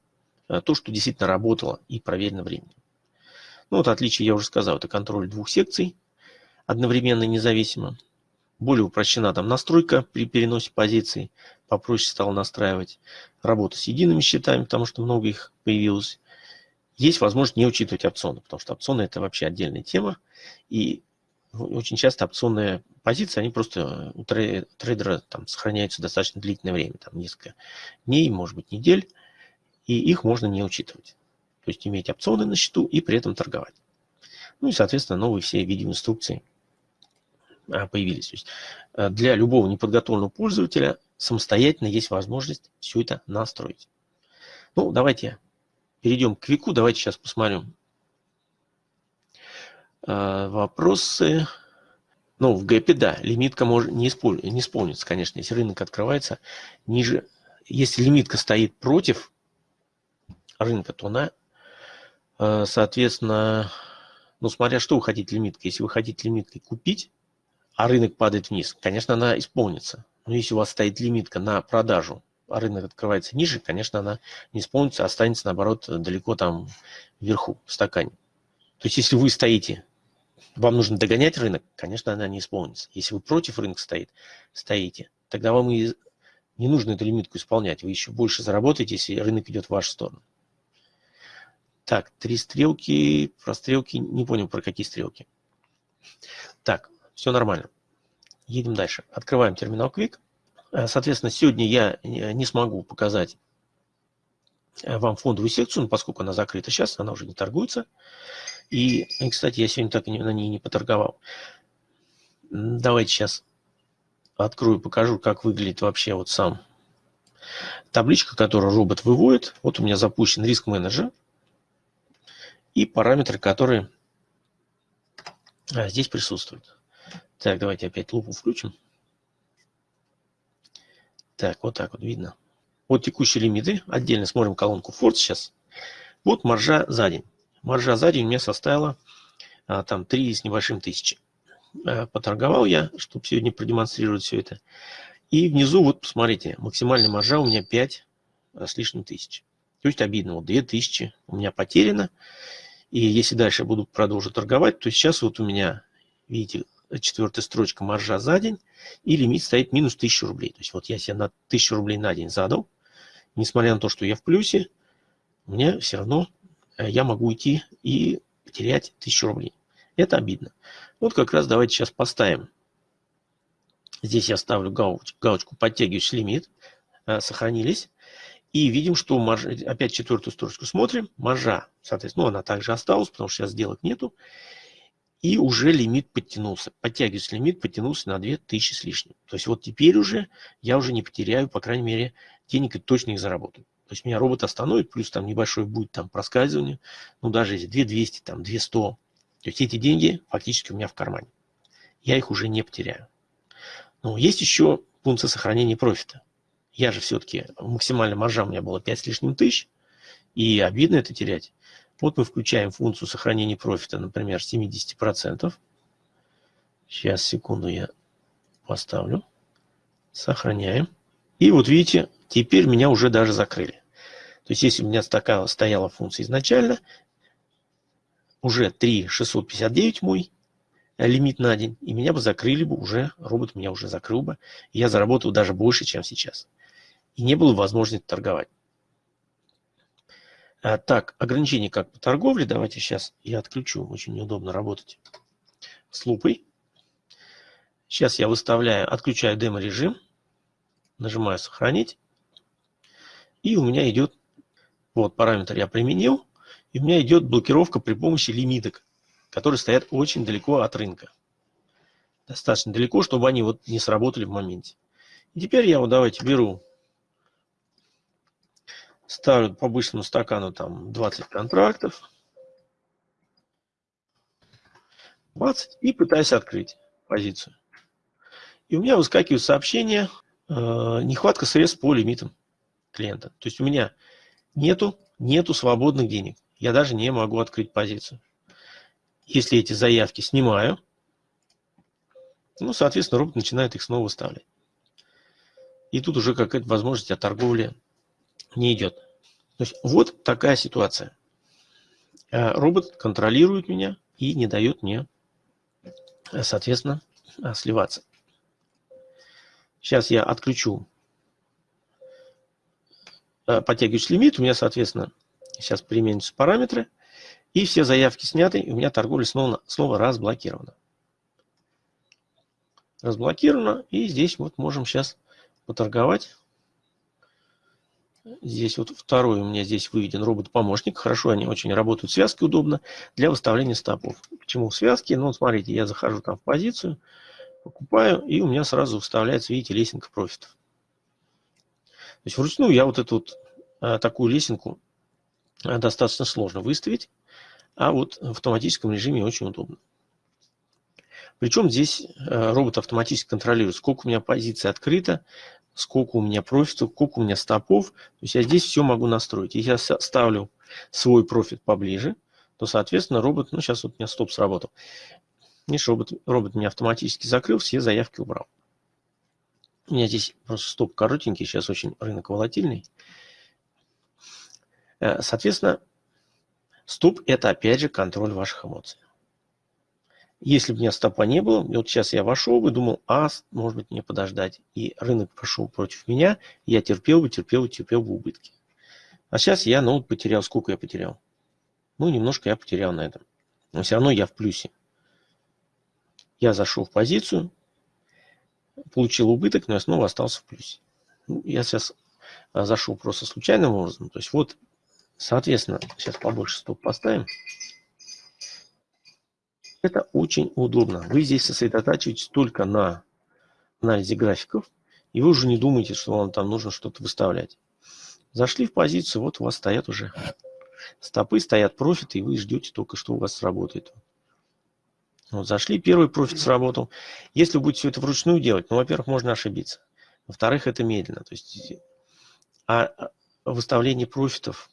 э, то, что действительно работало и проверено временем. Ну вот отличие я уже сказал, это контроль двух секций, одновременно независимо. Более упрощена там настройка при переносе позиций, попроще стало настраивать. Работа с едиными счетами, потому что много их появилось. Есть возможность не учитывать опционы, потому что опционы это вообще отдельная тема. И очень часто опционные позиции, они просто у трейдера там сохраняются достаточно длительное время, там несколько дней, может быть недель, и их можно не учитывать. То есть иметь опционы на счету и при этом торговать. Ну и, соответственно, новые все видеоинструкции а, появились. То есть э, для любого неподготовленного пользователя самостоятельно есть возможность все это настроить. Ну, давайте перейдем к Вику. Давайте сейчас посмотрим, Э, вопросы. Ну, в гэпе, да, лимитка может не, исполь, не исполнится, конечно, если рынок открывается ниже. Если лимитка стоит против рынка, то она, э, соответственно, ну, смотря что вы хотите лимиткой. Если вы хотите лимиткой купить, а рынок падает вниз, конечно, она исполнится. Но если у вас стоит лимитка на продажу, а рынок открывается ниже, конечно, она не исполнится, а останется, наоборот, далеко там вверху, в стакане. То есть, если вы стоите вам нужно догонять рынок, конечно, она не исполнится. Если вы против рынка стоит, стоите, тогда вам и не нужно эту лимитку исполнять. Вы еще больше заработаете, если рынок идет в вашу сторону. Так, три стрелки, про стрелки, не понял, про какие стрелки. Так, все нормально. Едем дальше. Открываем терминал Quick. Э, соответственно, сегодня я не смогу показать э, вам фондовую секцию, поскольку она закрыта сейчас, она уже не торгуется. И, кстати, я сегодня так на ней не поторговал. Давайте сейчас открою, покажу, как выглядит вообще вот сам табличка, которую робот выводит. Вот у меня запущен риск менеджер и параметры, которые здесь присутствуют. Так, давайте опять лупу включим. Так, вот так вот видно. Вот текущие лимиты. Отдельно смотрим колонку Ford сейчас. Вот маржа за день. Маржа за день у меня составила а, там 3 с небольшим тысячи. А, поторговал я, чтобы сегодня продемонстрировать все это. И внизу, вот посмотрите, максимальная маржа у меня 5 а, с лишним тысяч. То есть обидно, вот 2000 у меня потеряно. И если дальше буду продолжить торговать, то сейчас вот у меня, видите, четвертая строчка маржа за день, и лимит стоит минус 1000 рублей. То есть вот я себе на 1000 рублей на день задал, несмотря на то, что я в плюсе, у меня все равно Э, я могу уйти и потерять 1000 рублей. Это обидно. Вот как раз давайте сейчас поставим. Здесь я ставлю галочку, галочку подтягивающий лимит. Э, сохранились. И видим, что маржа, опять четвертую строчку смотрим. Маржа, соответственно, ну, она также осталась, потому что сейчас сделок нету. И уже лимит подтянулся. Подтягивается лимит, подтянулся на 2000 с лишним. То есть вот теперь уже я уже не потеряю, по крайней мере, денег и точно их заработаю. То есть меня робот остановит, плюс там небольшое будет там проскальзывание, ну даже если 2200, там 200, то есть эти деньги фактически у меня в кармане. я их уже не потеряю. Но есть еще функция сохранения профита. Я же все-таки, максимальная маржа у меня была 5 с лишним тысяч, и обидно это терять. Вот мы включаем функцию сохранения профита, например, 70%. Сейчас, секунду, я поставлю. Сохраняем. И вот видите, теперь меня уже даже закрыли. То есть, если у меня такая стояла функция изначально, уже 3,659 мой лимит на день, и меня бы закрыли бы уже, робот меня уже закрыл бы, и я заработал даже больше, чем сейчас. И не было возможности торговать. А, так, ограничения как по торговле, давайте сейчас я отключу, очень неудобно работать с лупой. Сейчас я выставляю, отключаю демо-режим, нажимаю «Сохранить», и у меня идет, вот параметр я применил, и у меня идет блокировка при помощи лимиток которые стоят очень далеко от рынка. Достаточно далеко, чтобы они вот не сработали в моменте. И теперь я вот давайте беру, ставлю по обычному стакану там 20 контрактов. 20 и пытаюсь открыть позицию. И у меня выскакивает сообщение, э, нехватка средств по лимитам клиента. То есть у меня нету, нету свободных денег. Я даже не могу открыть позицию. Если эти заявки снимаю, ну, соответственно, робот начинает их снова выставлять. И тут уже какая-то возможность от торговли не идет. То есть вот такая ситуация. Э, робот контролирует меня и не дает мне, э, соответственно, э, сливаться. Сейчас я отключу подтягивающий лимит. У меня, соответственно, сейчас применятся параметры. И все заявки сняты, и у меня торговля снова, снова разблокирована. Разблокирована, и здесь вот можем сейчас поторговать. Здесь вот второй у меня здесь выведен робот-помощник. Хорошо, они очень работают, связки удобно для выставления стопов. Почему связки? Ну, смотрите, я захожу там в позицию, покупаю, и у меня сразу выставляется, видите, лесенка профитов. То есть вручную я вот эту вот а, такую лесенку а, достаточно сложно выставить. А вот в автоматическом режиме очень удобно. Причем здесь э, робот автоматически контролирует, сколько у меня позиций открыто, сколько у меня профитов, сколько у меня стопов. То есть я здесь все могу настроить. Если я ставлю свой профит поближе, то, соответственно, робот, ну, сейчас вот у меня стоп сработал. Видишь, робот, робот меня автоматически закрыл, все заявки убрал. У меня здесь просто стоп коротенький, сейчас очень рынок волатильный. Э, соответственно, Стоп – это, опять же, контроль ваших эмоций. Если бы у меня стопа не было, вот сейчас я вошел бы, думал, а, может быть, мне подождать. И рынок пошел против меня, я терпел бы, терпел бы, терпел бы убытки. А сейчас я, ну, потерял, сколько я потерял? Ну, немножко я потерял на этом. Но все равно я в плюсе. Я зашел в позицию, получил убыток, но я снова остался в плюсе. Ну, я сейчас а, зашел просто случайным образом. То есть вот Соответственно, сейчас побольше стоп поставим. Это очень удобно. Вы здесь сосредотачиваетесь только на анализе графиков, и вы уже не думаете, что вам там нужно что-то выставлять. Зашли в позицию, вот у вас стоят уже стопы, стоят профиты, и вы ждете только, что у вас сработает. Вот зашли, первый профит сработал. Если вы будете все это вручную делать, ну, во-первых, можно ошибиться. Во-вторых, это медленно. То есть, а, а выставление профитов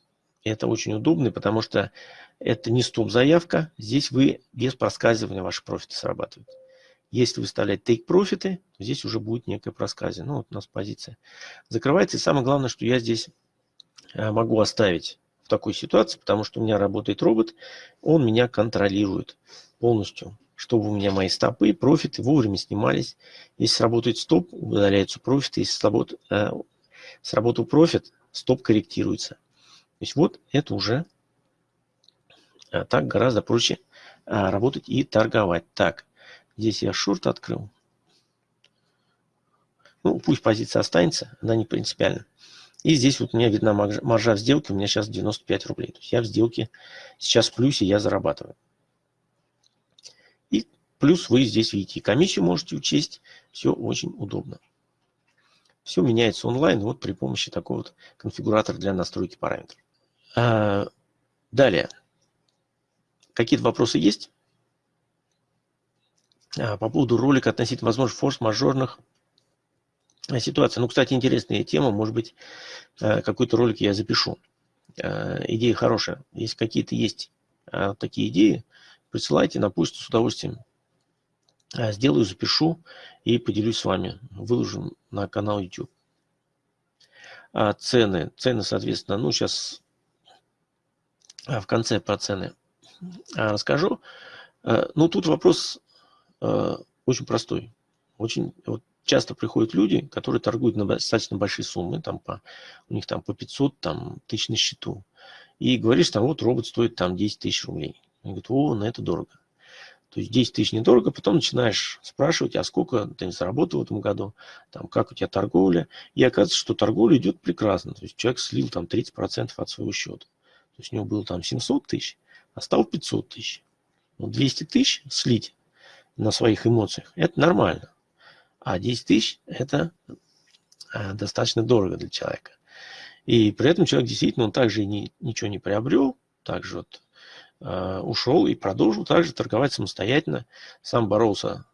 это очень удобно, потому что это не стоп-заявка. Здесь вы без проскальзывания ваши профиты срабатывают. Если выставлять take-профиты, то здесь уже будет некое проскальзывание. Ну, вот у нас позиция закрывается. И самое главное, что я здесь э, могу оставить в такой ситуации, потому что у меня работает робот, он меня контролирует полностью, чтобы у меня мои стопы, профиты вовремя снимались. Если сработает стоп, удаляются профиты. Если сработал, э, сработал профит, стоп корректируется. То есть вот это уже а, так гораздо проще а, работать и торговать. Так, здесь я шорт открыл. Ну, пусть позиция останется, она не принципиальна. И здесь вот у меня видна маржа в сделке, у меня сейчас 95 рублей. То есть я в сделке сейчас в плюсе, я зарабатываю. И плюс вы здесь видите, комиссию можете учесть, все очень удобно. Все меняется онлайн вот при помощи такого вот конфигуратора для настройки параметров. А, далее. Какие-то вопросы есть? А, по поводу ролика относительно возможных форс-мажорных э, ситуаций. Ну, кстати, интересная тема. Может быть, э, какой-то ролик я запишу. Э, идея хорошая. Если какие-то есть такие идеи, присылайте на почту с удовольствием. Сделаю, запишу и поделюсь с вами. Выложу на канал YouTube. А цены. Цены, соответственно, ну, сейчас в конце про цены расскажу. Ну, тут вопрос очень простой. Очень вот, часто приходят люди, которые торгуют на достаточно большие суммы, там по, у них там по 500 там, тысяч на счету. И говоришь, там вот робот стоит там 10 тысяч рублей. Они говорят, о, на это дорого. То есть 10 тысяч недорого, потом начинаешь спрашивать, а сколько ты заработал в этом году, там, как у тебя торговля. И оказывается, что торговля идет прекрасно. То есть человек слил там 30% от своего счета. То есть у него было там 700 тысяч, а стал 500 тысяч. Ну, 200 тысяч слить на своих эмоциях, это нормально. А 10 тысяч – это э, достаточно дорого для человека. И при этом человек действительно, он также ни, ничего не приобрел, также вот, э, ушел и продолжил также торговать самостоятельно, сам боролся,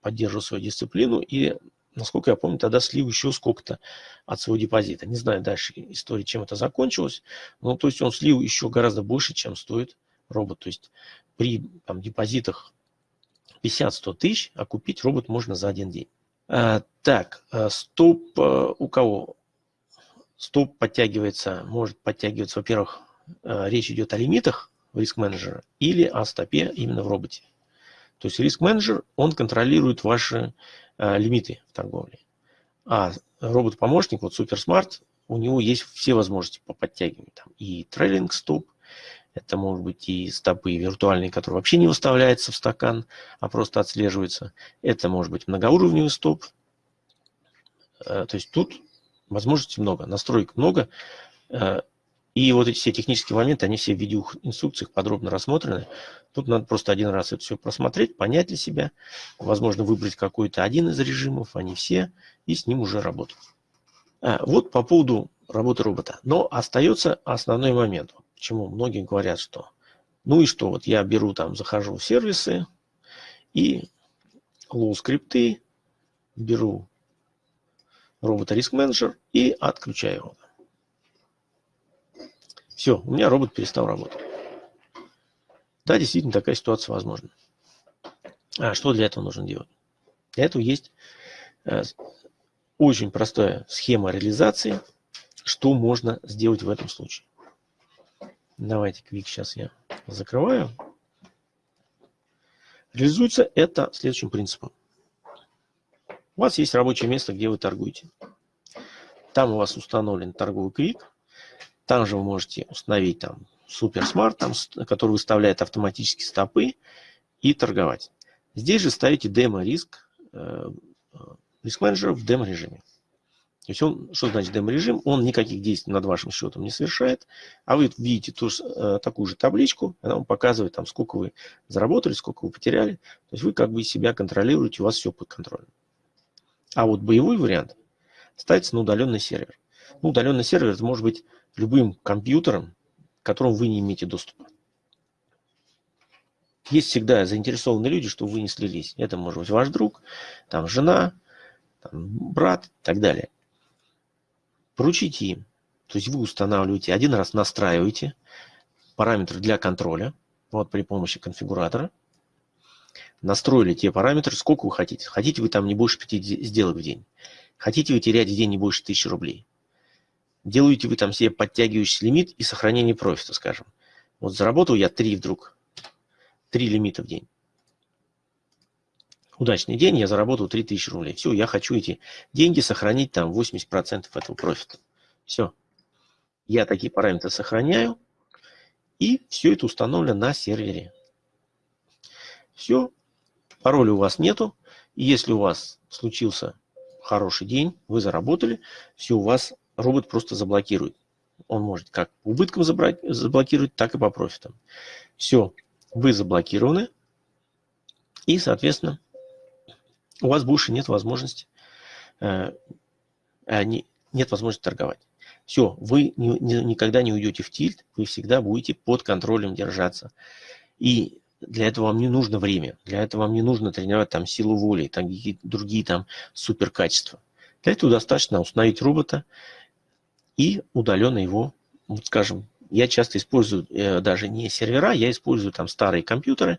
поддерживал свою дисциплину и, насколько я помню, тогда слил еще сколько-то от своего депозита. Не знаю дальше истории, чем это закончилось, но то есть он слил еще гораздо больше, чем стоит робот. То есть при там, депозитах 50-100 тысяч, а купить робот можно за один день. А, так, а, стоп а, у кого? Стоп подтягивается, может подтягиваться, во-первых, а, речь идет о лимитах в риск-менеджера или о стопе именно в роботе. То есть риск-менеджер, он контролирует ваши а, лимиты в торговле. А робот-помощник, вот SuperSmart, у него есть все возможности по подтягиванию. Там и трейлинг стоп, это может быть и стопы виртуальные, которые вообще не выставляются в стакан, а просто отслеживаются. Это может быть многоуровневый стоп. Э, то есть тут возможностей много, настроек много. Э, и вот эти все технические моменты, они все в видеоинструкциях подробно рассмотрены. Тут надо просто один раз это все просмотреть, понять для себя. Возможно, выбрать какой-то один из режимов, а не все, и с ним уже работать. Э, вот по поводу работы робота. Но остается основной момент. Почему многие говорят, что ну и что, вот я беру там, захожу в сервисы и low скрипты, беру робота риск менеджер и отключаю его. Все, у меня робот перестал работать. Да, действительно, такая ситуация возможна. А что для этого нужно делать? Для этого есть э, очень простая схема реализации, что можно сделать в этом случае. Давайте квик сейчас я закрываю. Реализуется это следующим принципом. У вас есть рабочее место, где вы торгуете. Там у вас установлен торговый квик. Там же вы можете установить там суперсмарт, там, который выставляет автоматически стопы и торговать. Здесь же ставите демо-риск, э, э, риск-менеджер в демо-режиме. То есть он, что значит демо-режим? Он никаких действий над вашим счетом не совершает, а вы видите ту, э, такую же табличку, она вам показывает, там, сколько вы заработали, сколько вы потеряли. То есть вы как бы себя контролируете, у вас все под контролем. А вот боевой вариант ставится на удаленный сервер. Ну, удаленный сервер это может быть любым компьютером, к которому вы не имеете доступа. Есть всегда заинтересованные люди, что вы не слились. Это может быть ваш друг, там жена, там, брат и так далее поручите им. То есть вы устанавливаете, один раз настраиваете параметры для контроля, вот при помощи конфигуратора. Настроили те параметры, сколько вы хотите. Хотите вы там не больше 5 сделок в день. Хотите вы терять в день не больше 1000 рублей. Делаете вы там себе подтягивающий лимит и сохранение профита, скажем. Вот заработал я 3 вдруг. 3 лимита в день. Удачный день, я заработал 3000 рублей. Все, я хочу эти деньги сохранить там 80% этого профита. Все. Я такие параметры сохраняю. И все это установлено на сервере. Все. Пароля у вас нету. И если у вас случился хороший день, вы заработали, все у вас робот просто заблокирует. Он может как по убыткам заблокировать, так и по профитам. Все, вы заблокированы. И, соответственно, у вас больше нет возможности, э, э, не, нет возможности торговать. Все, вы ни, ни, никогда не уйдете в тильт, вы всегда будете под контролем держаться. И для этого вам не нужно время, для этого вам не нужно тренировать там силу воли, там другие там супер качества. Для этого достаточно установить робота и удаленно его, вот скажем, я часто использую э, даже не сервера, я использую там старые компьютеры,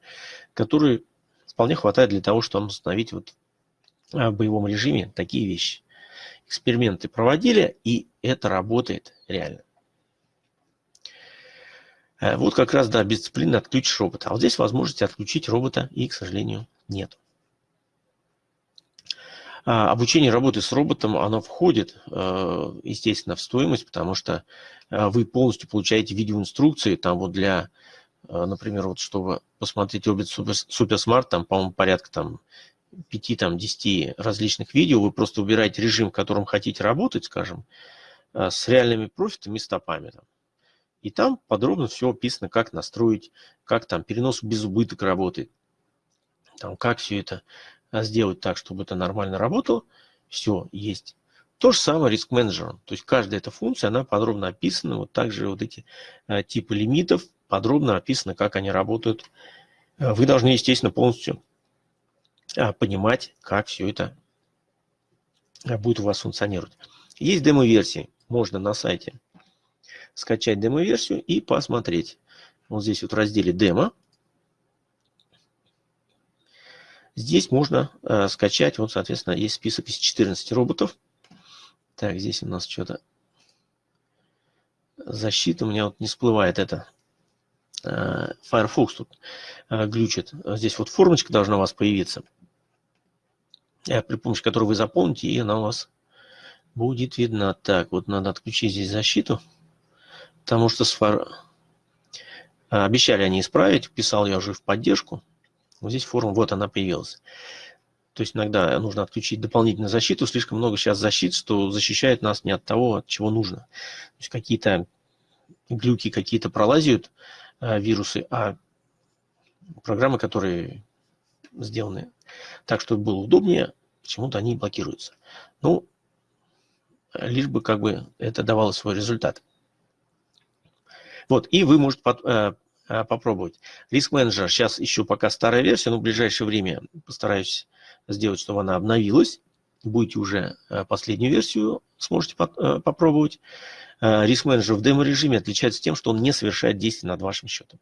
которые вполне хватает для того, чтобы установить вот в боевом режиме такие вещи. Эксперименты проводили, и это работает реально. Э, вот как раз, да, без дисциплины отключишь робота. А вот здесь возможности отключить робота и, к сожалению, нет. А, обучение работы с роботом, оно входит, э, естественно, в стоимость, потому что э, вы полностью получаете видеоинструкции, там вот для, например, вот чтобы посмотреть робот Smart, там, по-моему, порядка там 5-10 различных видео, вы просто выбираете режим, в котором хотите работать, скажем, с реальными профитами и стопами. Там. И там подробно все описано, как настроить, как там перенос без убыток работает, там, как все это а, сделать так, чтобы это нормально работало. Все есть. То же самое риск менеджером. То есть каждая эта функция, она подробно описана. Вот также вот эти а, типы лимитов подробно описано, как они работают. А, вы должны, естественно, полностью а, понимать, как все это а, будет у вас функционировать. Есть демо-версии. Можно на сайте скачать демо-версию и посмотреть. Вот здесь вот в разделе демо. Здесь можно э, скачать, вот, соответственно, есть список из 14 роботов. Так, здесь у нас что-то защита, у меня вот не всплывает это. Э, Firefox тут э, глючит. Здесь вот формочка должна у вас появиться, э, при помощи которой вы заполните, и она у вас будет видна. Так, вот надо отключить здесь защиту потому что сфор... обещали они исправить, писал я уже в поддержку. Вот здесь форма, вот она появилась. То есть иногда нужно отключить дополнительную защиту. Слишком много сейчас защит, что защищает нас не от того, от чего нужно. То есть какие-то глюки какие-то пролазят, э, вирусы, а программы, которые сделаны так, чтобы было удобнее, почему-то они блокируются. Ну, лишь бы как бы это давало свой результат. Вот, и вы можете под, э, попробовать. Риск менеджер, сейчас еще пока старая версия, но в ближайшее время постараюсь сделать, чтобы она обновилась. Будете уже э, последнюю версию, сможете э, попробовать. Э, риск менеджер в демо-режиме отличается тем, что он не совершает действий над вашим счетом.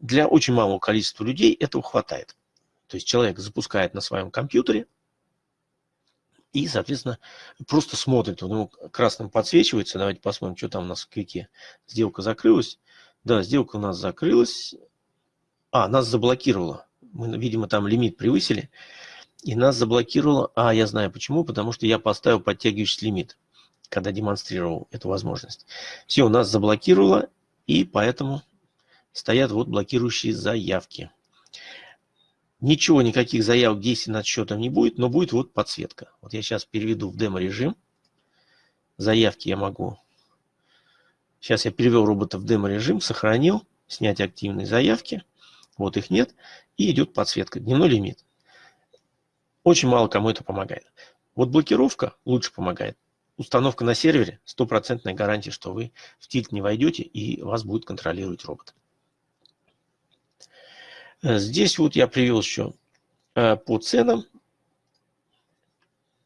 Для очень малого количества людей этого хватает. То есть человек запускает на своем компьютере, и, соответственно, просто смотрит, он ему красным подсвечивается. Давайте посмотрим, что там у нас в квике. Сделка закрылась. Да, сделка у нас закрылась. А, нас заблокировала. Мы, видимо, там лимит превысили. И нас заблокировало. А, я знаю почему. Потому что я поставил подтягивающий лимит, когда демонстрировал эту возможность. Все, у нас заблокировало. И поэтому стоят вот блокирующие заявки. Ничего, никаких заявок действий над счетом не будет, но будет вот подсветка. Вот я сейчас переведу в демо-режим. Заявки я могу... Сейчас я перевел робота в демо-режим, сохранил, снять активные заявки. Вот их нет. И идет подсветка, дневной лимит. Очень мало кому это помогает. Вот блокировка лучше помогает. Установка на сервере, стопроцентная гарантия, что вы в тильт не войдете и вас будет контролировать робот. Э, здесь вот я привел еще э, по ценам.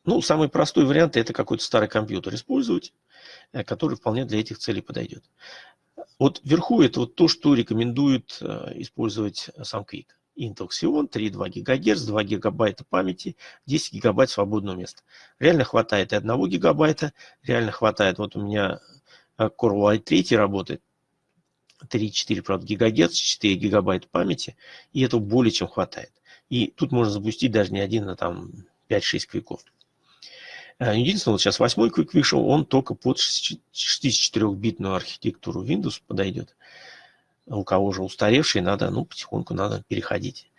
Ну, самый простой вариант это какой-то старый компьютер использовать, который вполне для этих целей подойдет. Вот вверху это вот то, что рекомендует использовать сам Quick. Intel Xeon, 3,2 ГГц, 2 гигабайта памяти, 10 гигабайт свободного места. Реально хватает и 1 гигабайта, реально хватает. Вот у меня Core i3 работает, 3-4, правда, гигагерц, 4 гигабайта памяти, и этого более чем хватает. И тут можно запустить даже не один, а там 5-6 квиков. Э, единственное, вот сейчас восьмой квик вышел, он только под 64-битную архитектуру Windows подойдет. У кого же устаревший, надо, ну, потихоньку надо переходить.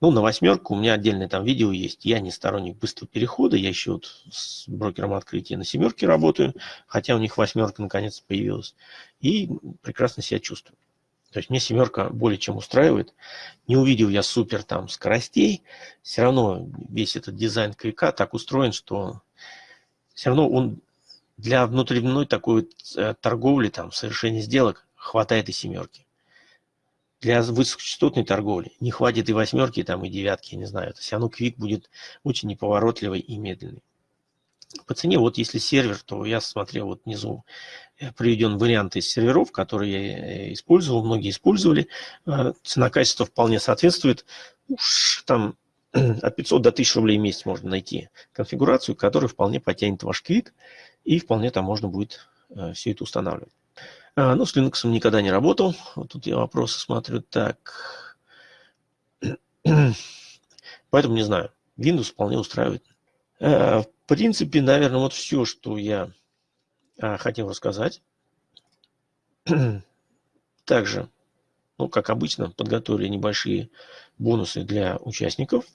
Ну, на восьмерку у меня отдельное там видео есть. Я не сторонник быстрого перехода. Я еще вот с брокером открытия на семерке работаю. Хотя у них восьмерка наконец появилась. И прекрасно себя чувствую. То есть мне семерка более чем устраивает. Не увидел я супер там скоростей. Все равно весь этот дизайн квика так устроен, что все равно он для внутренней такой э, торговли, там, совершения сделок хватает и семерки. для высокочастотной торговли не хватит и восьмерки, там, и девятки, я не знаю. То есть оно квик будет очень неповоротливый и медленный. По цене, вот если сервер, то я смотрел вот внизу э, приведен вариант из серверов, которые я э, использовал, многие использовали. Цена-качество вполне соответствует. Уж там от 500 до 1000 рублей в месяц можно найти конфигурацию, которая вполне потянет ваш квик, и вполне там можно будет все это устанавливать. Ну, с Linux никогда не работал. Вот тут я вопросы смотрю. Так. Поэтому не знаю. Windows вполне устраивает. В принципе, наверное, вот все, что я а, хотел рассказать. Также, ну, как обычно, подготовили небольшие бонусы для участников.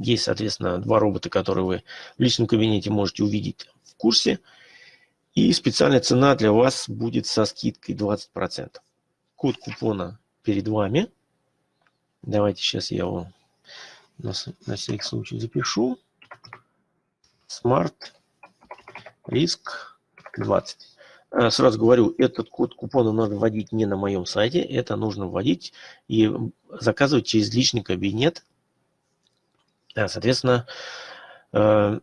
Есть, соответственно, два робота, которые вы в личном кабинете можете увидеть в курсе. И специальная цена для вас будет со скидкой 20%. Код купона перед вами. Давайте сейчас я его на, на всякий случай запишу. Smart Risk 20. Э, сразу говорю, этот код купона нужно вводить не на моем сайте, это нужно вводить и заказывать через личный кабинет, соответственно, э,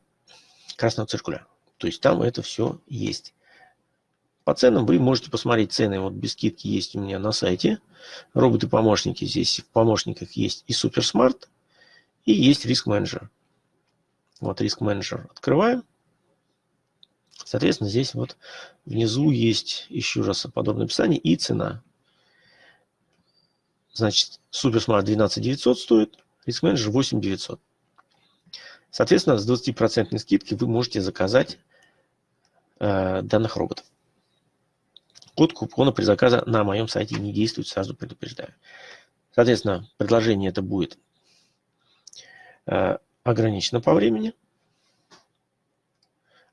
красного циркуля. То есть там это все есть. По ценам вы можете посмотреть цены, вот без скидки есть у меня на сайте. Роботы-помощники здесь в помощниках есть и суперсмарт, и есть риск менеджер. Вот риск менеджер открываем. Соответственно, здесь вот внизу есть еще раз подобное описание и цена. Значит, суперсмарт 12 900 стоит, риск менеджер 8 900. Соответственно, с 20% скидки вы можете заказать э, данных роботов. Код купона при заказе на моем сайте не действует, сразу предупреждаю. Соответственно, предложение это будет э, ограничено по времени.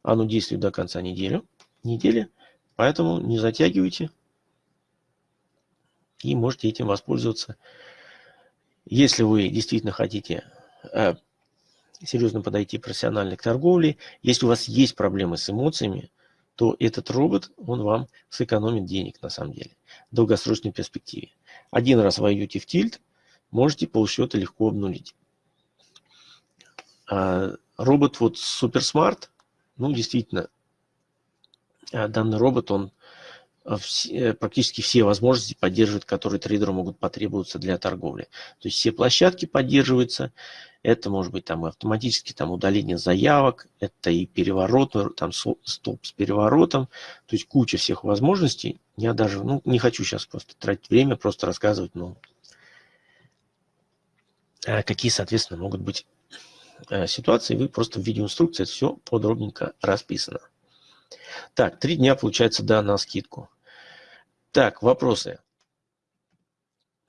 Оно действует до конца недели, недели поэтому не затягивайте и можете этим воспользоваться. Если вы действительно хотите э, серьезно подойти профессионально к торговле, если у вас есть проблемы с эмоциями, то этот робот, он вам сэкономит денег на самом деле в долгосрочной перспективе. Один раз войдете в тильт, можете полсчета легко обнулить. А, робот вот суперсмарт, ну, действительно, а, данный робот, он все, практически все возможности поддерживает, которые трейдеру могут потребоваться для торговли. То есть все площадки поддерживаются. Это может быть там автоматически там удаление заявок, это и переворот, там стоп с переворотом. То есть куча всех возможностей. Я даже ну, не хочу сейчас просто тратить время, просто рассказывать, ну, какие, соответственно, могут быть Э, ситуации, вы просто в видеоинструкции все подробненько расписано. Так, три дня получается, да, на скидку. Так, вопросы.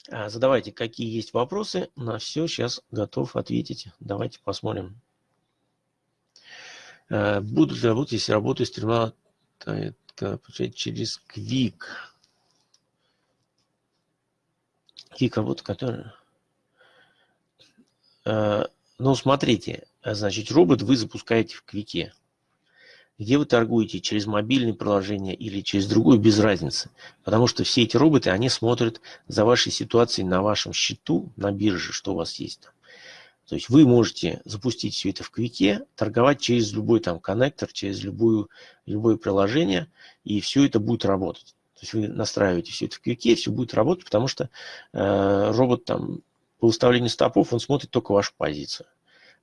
А, задавайте, какие есть вопросы. На все сейчас готов ответить. Давайте посмотрим. Э, Будут ли работать, если работаю с терминала через Quick? Quick работа, которая... Э, ну, смотрите, значит, робот вы запускаете в Квике. Где вы торгуете, через мобильное приложение или через другое, без разницы. Потому что все эти роботы, они смотрят за вашей ситуацией на вашем счету, на бирже, что у вас есть там. То есть вы можете запустить все это в Квике, торговать через любой там коннектор, через любую, любое приложение, и все это будет работать. То есть вы настраиваете все это в Квике, все будет работать, потому что э, робот там по выставлению стопов он смотрит только вашу позицию.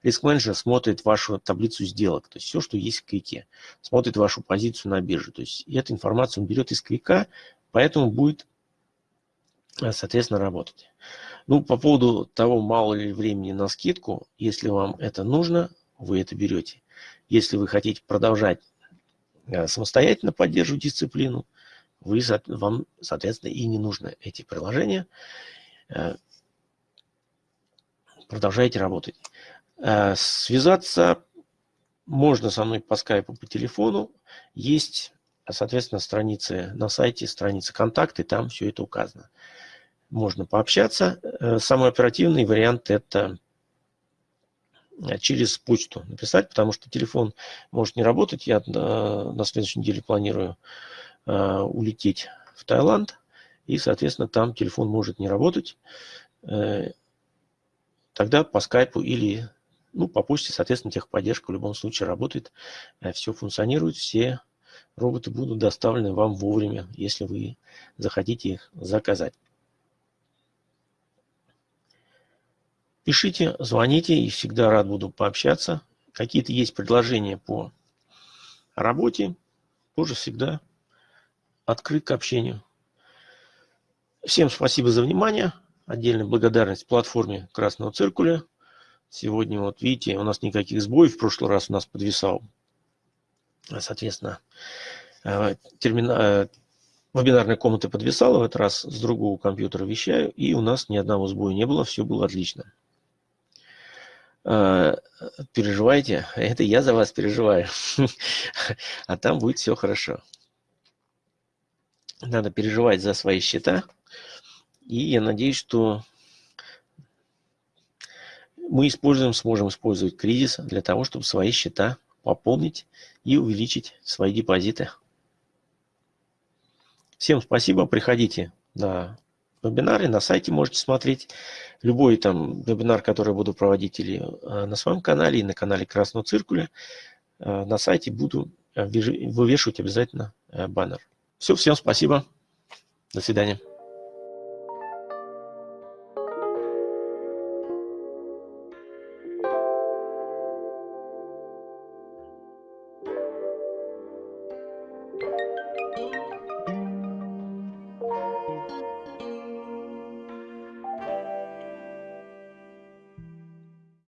Риск менеджер смотрит вашу таблицу сделок, то есть все, что есть в квике. Смотрит вашу позицию на бирже. То есть эту информацию он берет из квика, поэтому будет, э, соответственно, работать. Ну, по поводу того, мало ли времени на скидку, если вам это нужно, вы это берете. Если вы хотите продолжать э, самостоятельно поддерживать дисциплину, вы, вам, соответственно, и не нужны эти приложения. Э, продолжаете работать. Э, связаться можно со мной по скайпу, по телефону. Есть, соответственно, страницы на сайте, страницы контакты, там все это указано. Можно пообщаться. Э, самый оперативный вариант – это э, через почту написать, потому что телефон может не работать. Я на следующей неделе планирую улететь в Таиланд. и, соответственно, там телефон может не работать, тогда по скайпу или ну, по почте, соответственно, техподдержка в любом случае работает, все функционирует, все роботы будут доставлены вам вовремя, если вы захотите их заказать. Пишите, звоните, и всегда рад буду пообщаться. Какие-то есть предложения по работе, тоже всегда открыт к общению. Всем спасибо за внимание. Отдельная благодарность платформе Красного Циркуля. Сегодня, вот видите, у нас никаких сбоев. В прошлый раз у нас подвисал Соответственно, э, термина... Э, вебинарная комната подвисала, в этот раз с другого компьютера вещаю, и у нас ни одного сбоя не было, все было отлично. Э, переживайте, это я за вас переживаю, а там будет все хорошо. Надо переживать за свои счета, и я надеюсь, что мы используем, сможем использовать кризис для того, чтобы свои счета пополнить и увеличить свои депозиты. Всем спасибо, приходите на вебинары, на сайте можете смотреть. Любой там вебинар, который буду проводить или э, на своем канале, и на канале Красного Циркуля, э, на сайте буду э, вывешивать обязательно баннер. Все, всем спасибо. До свидания.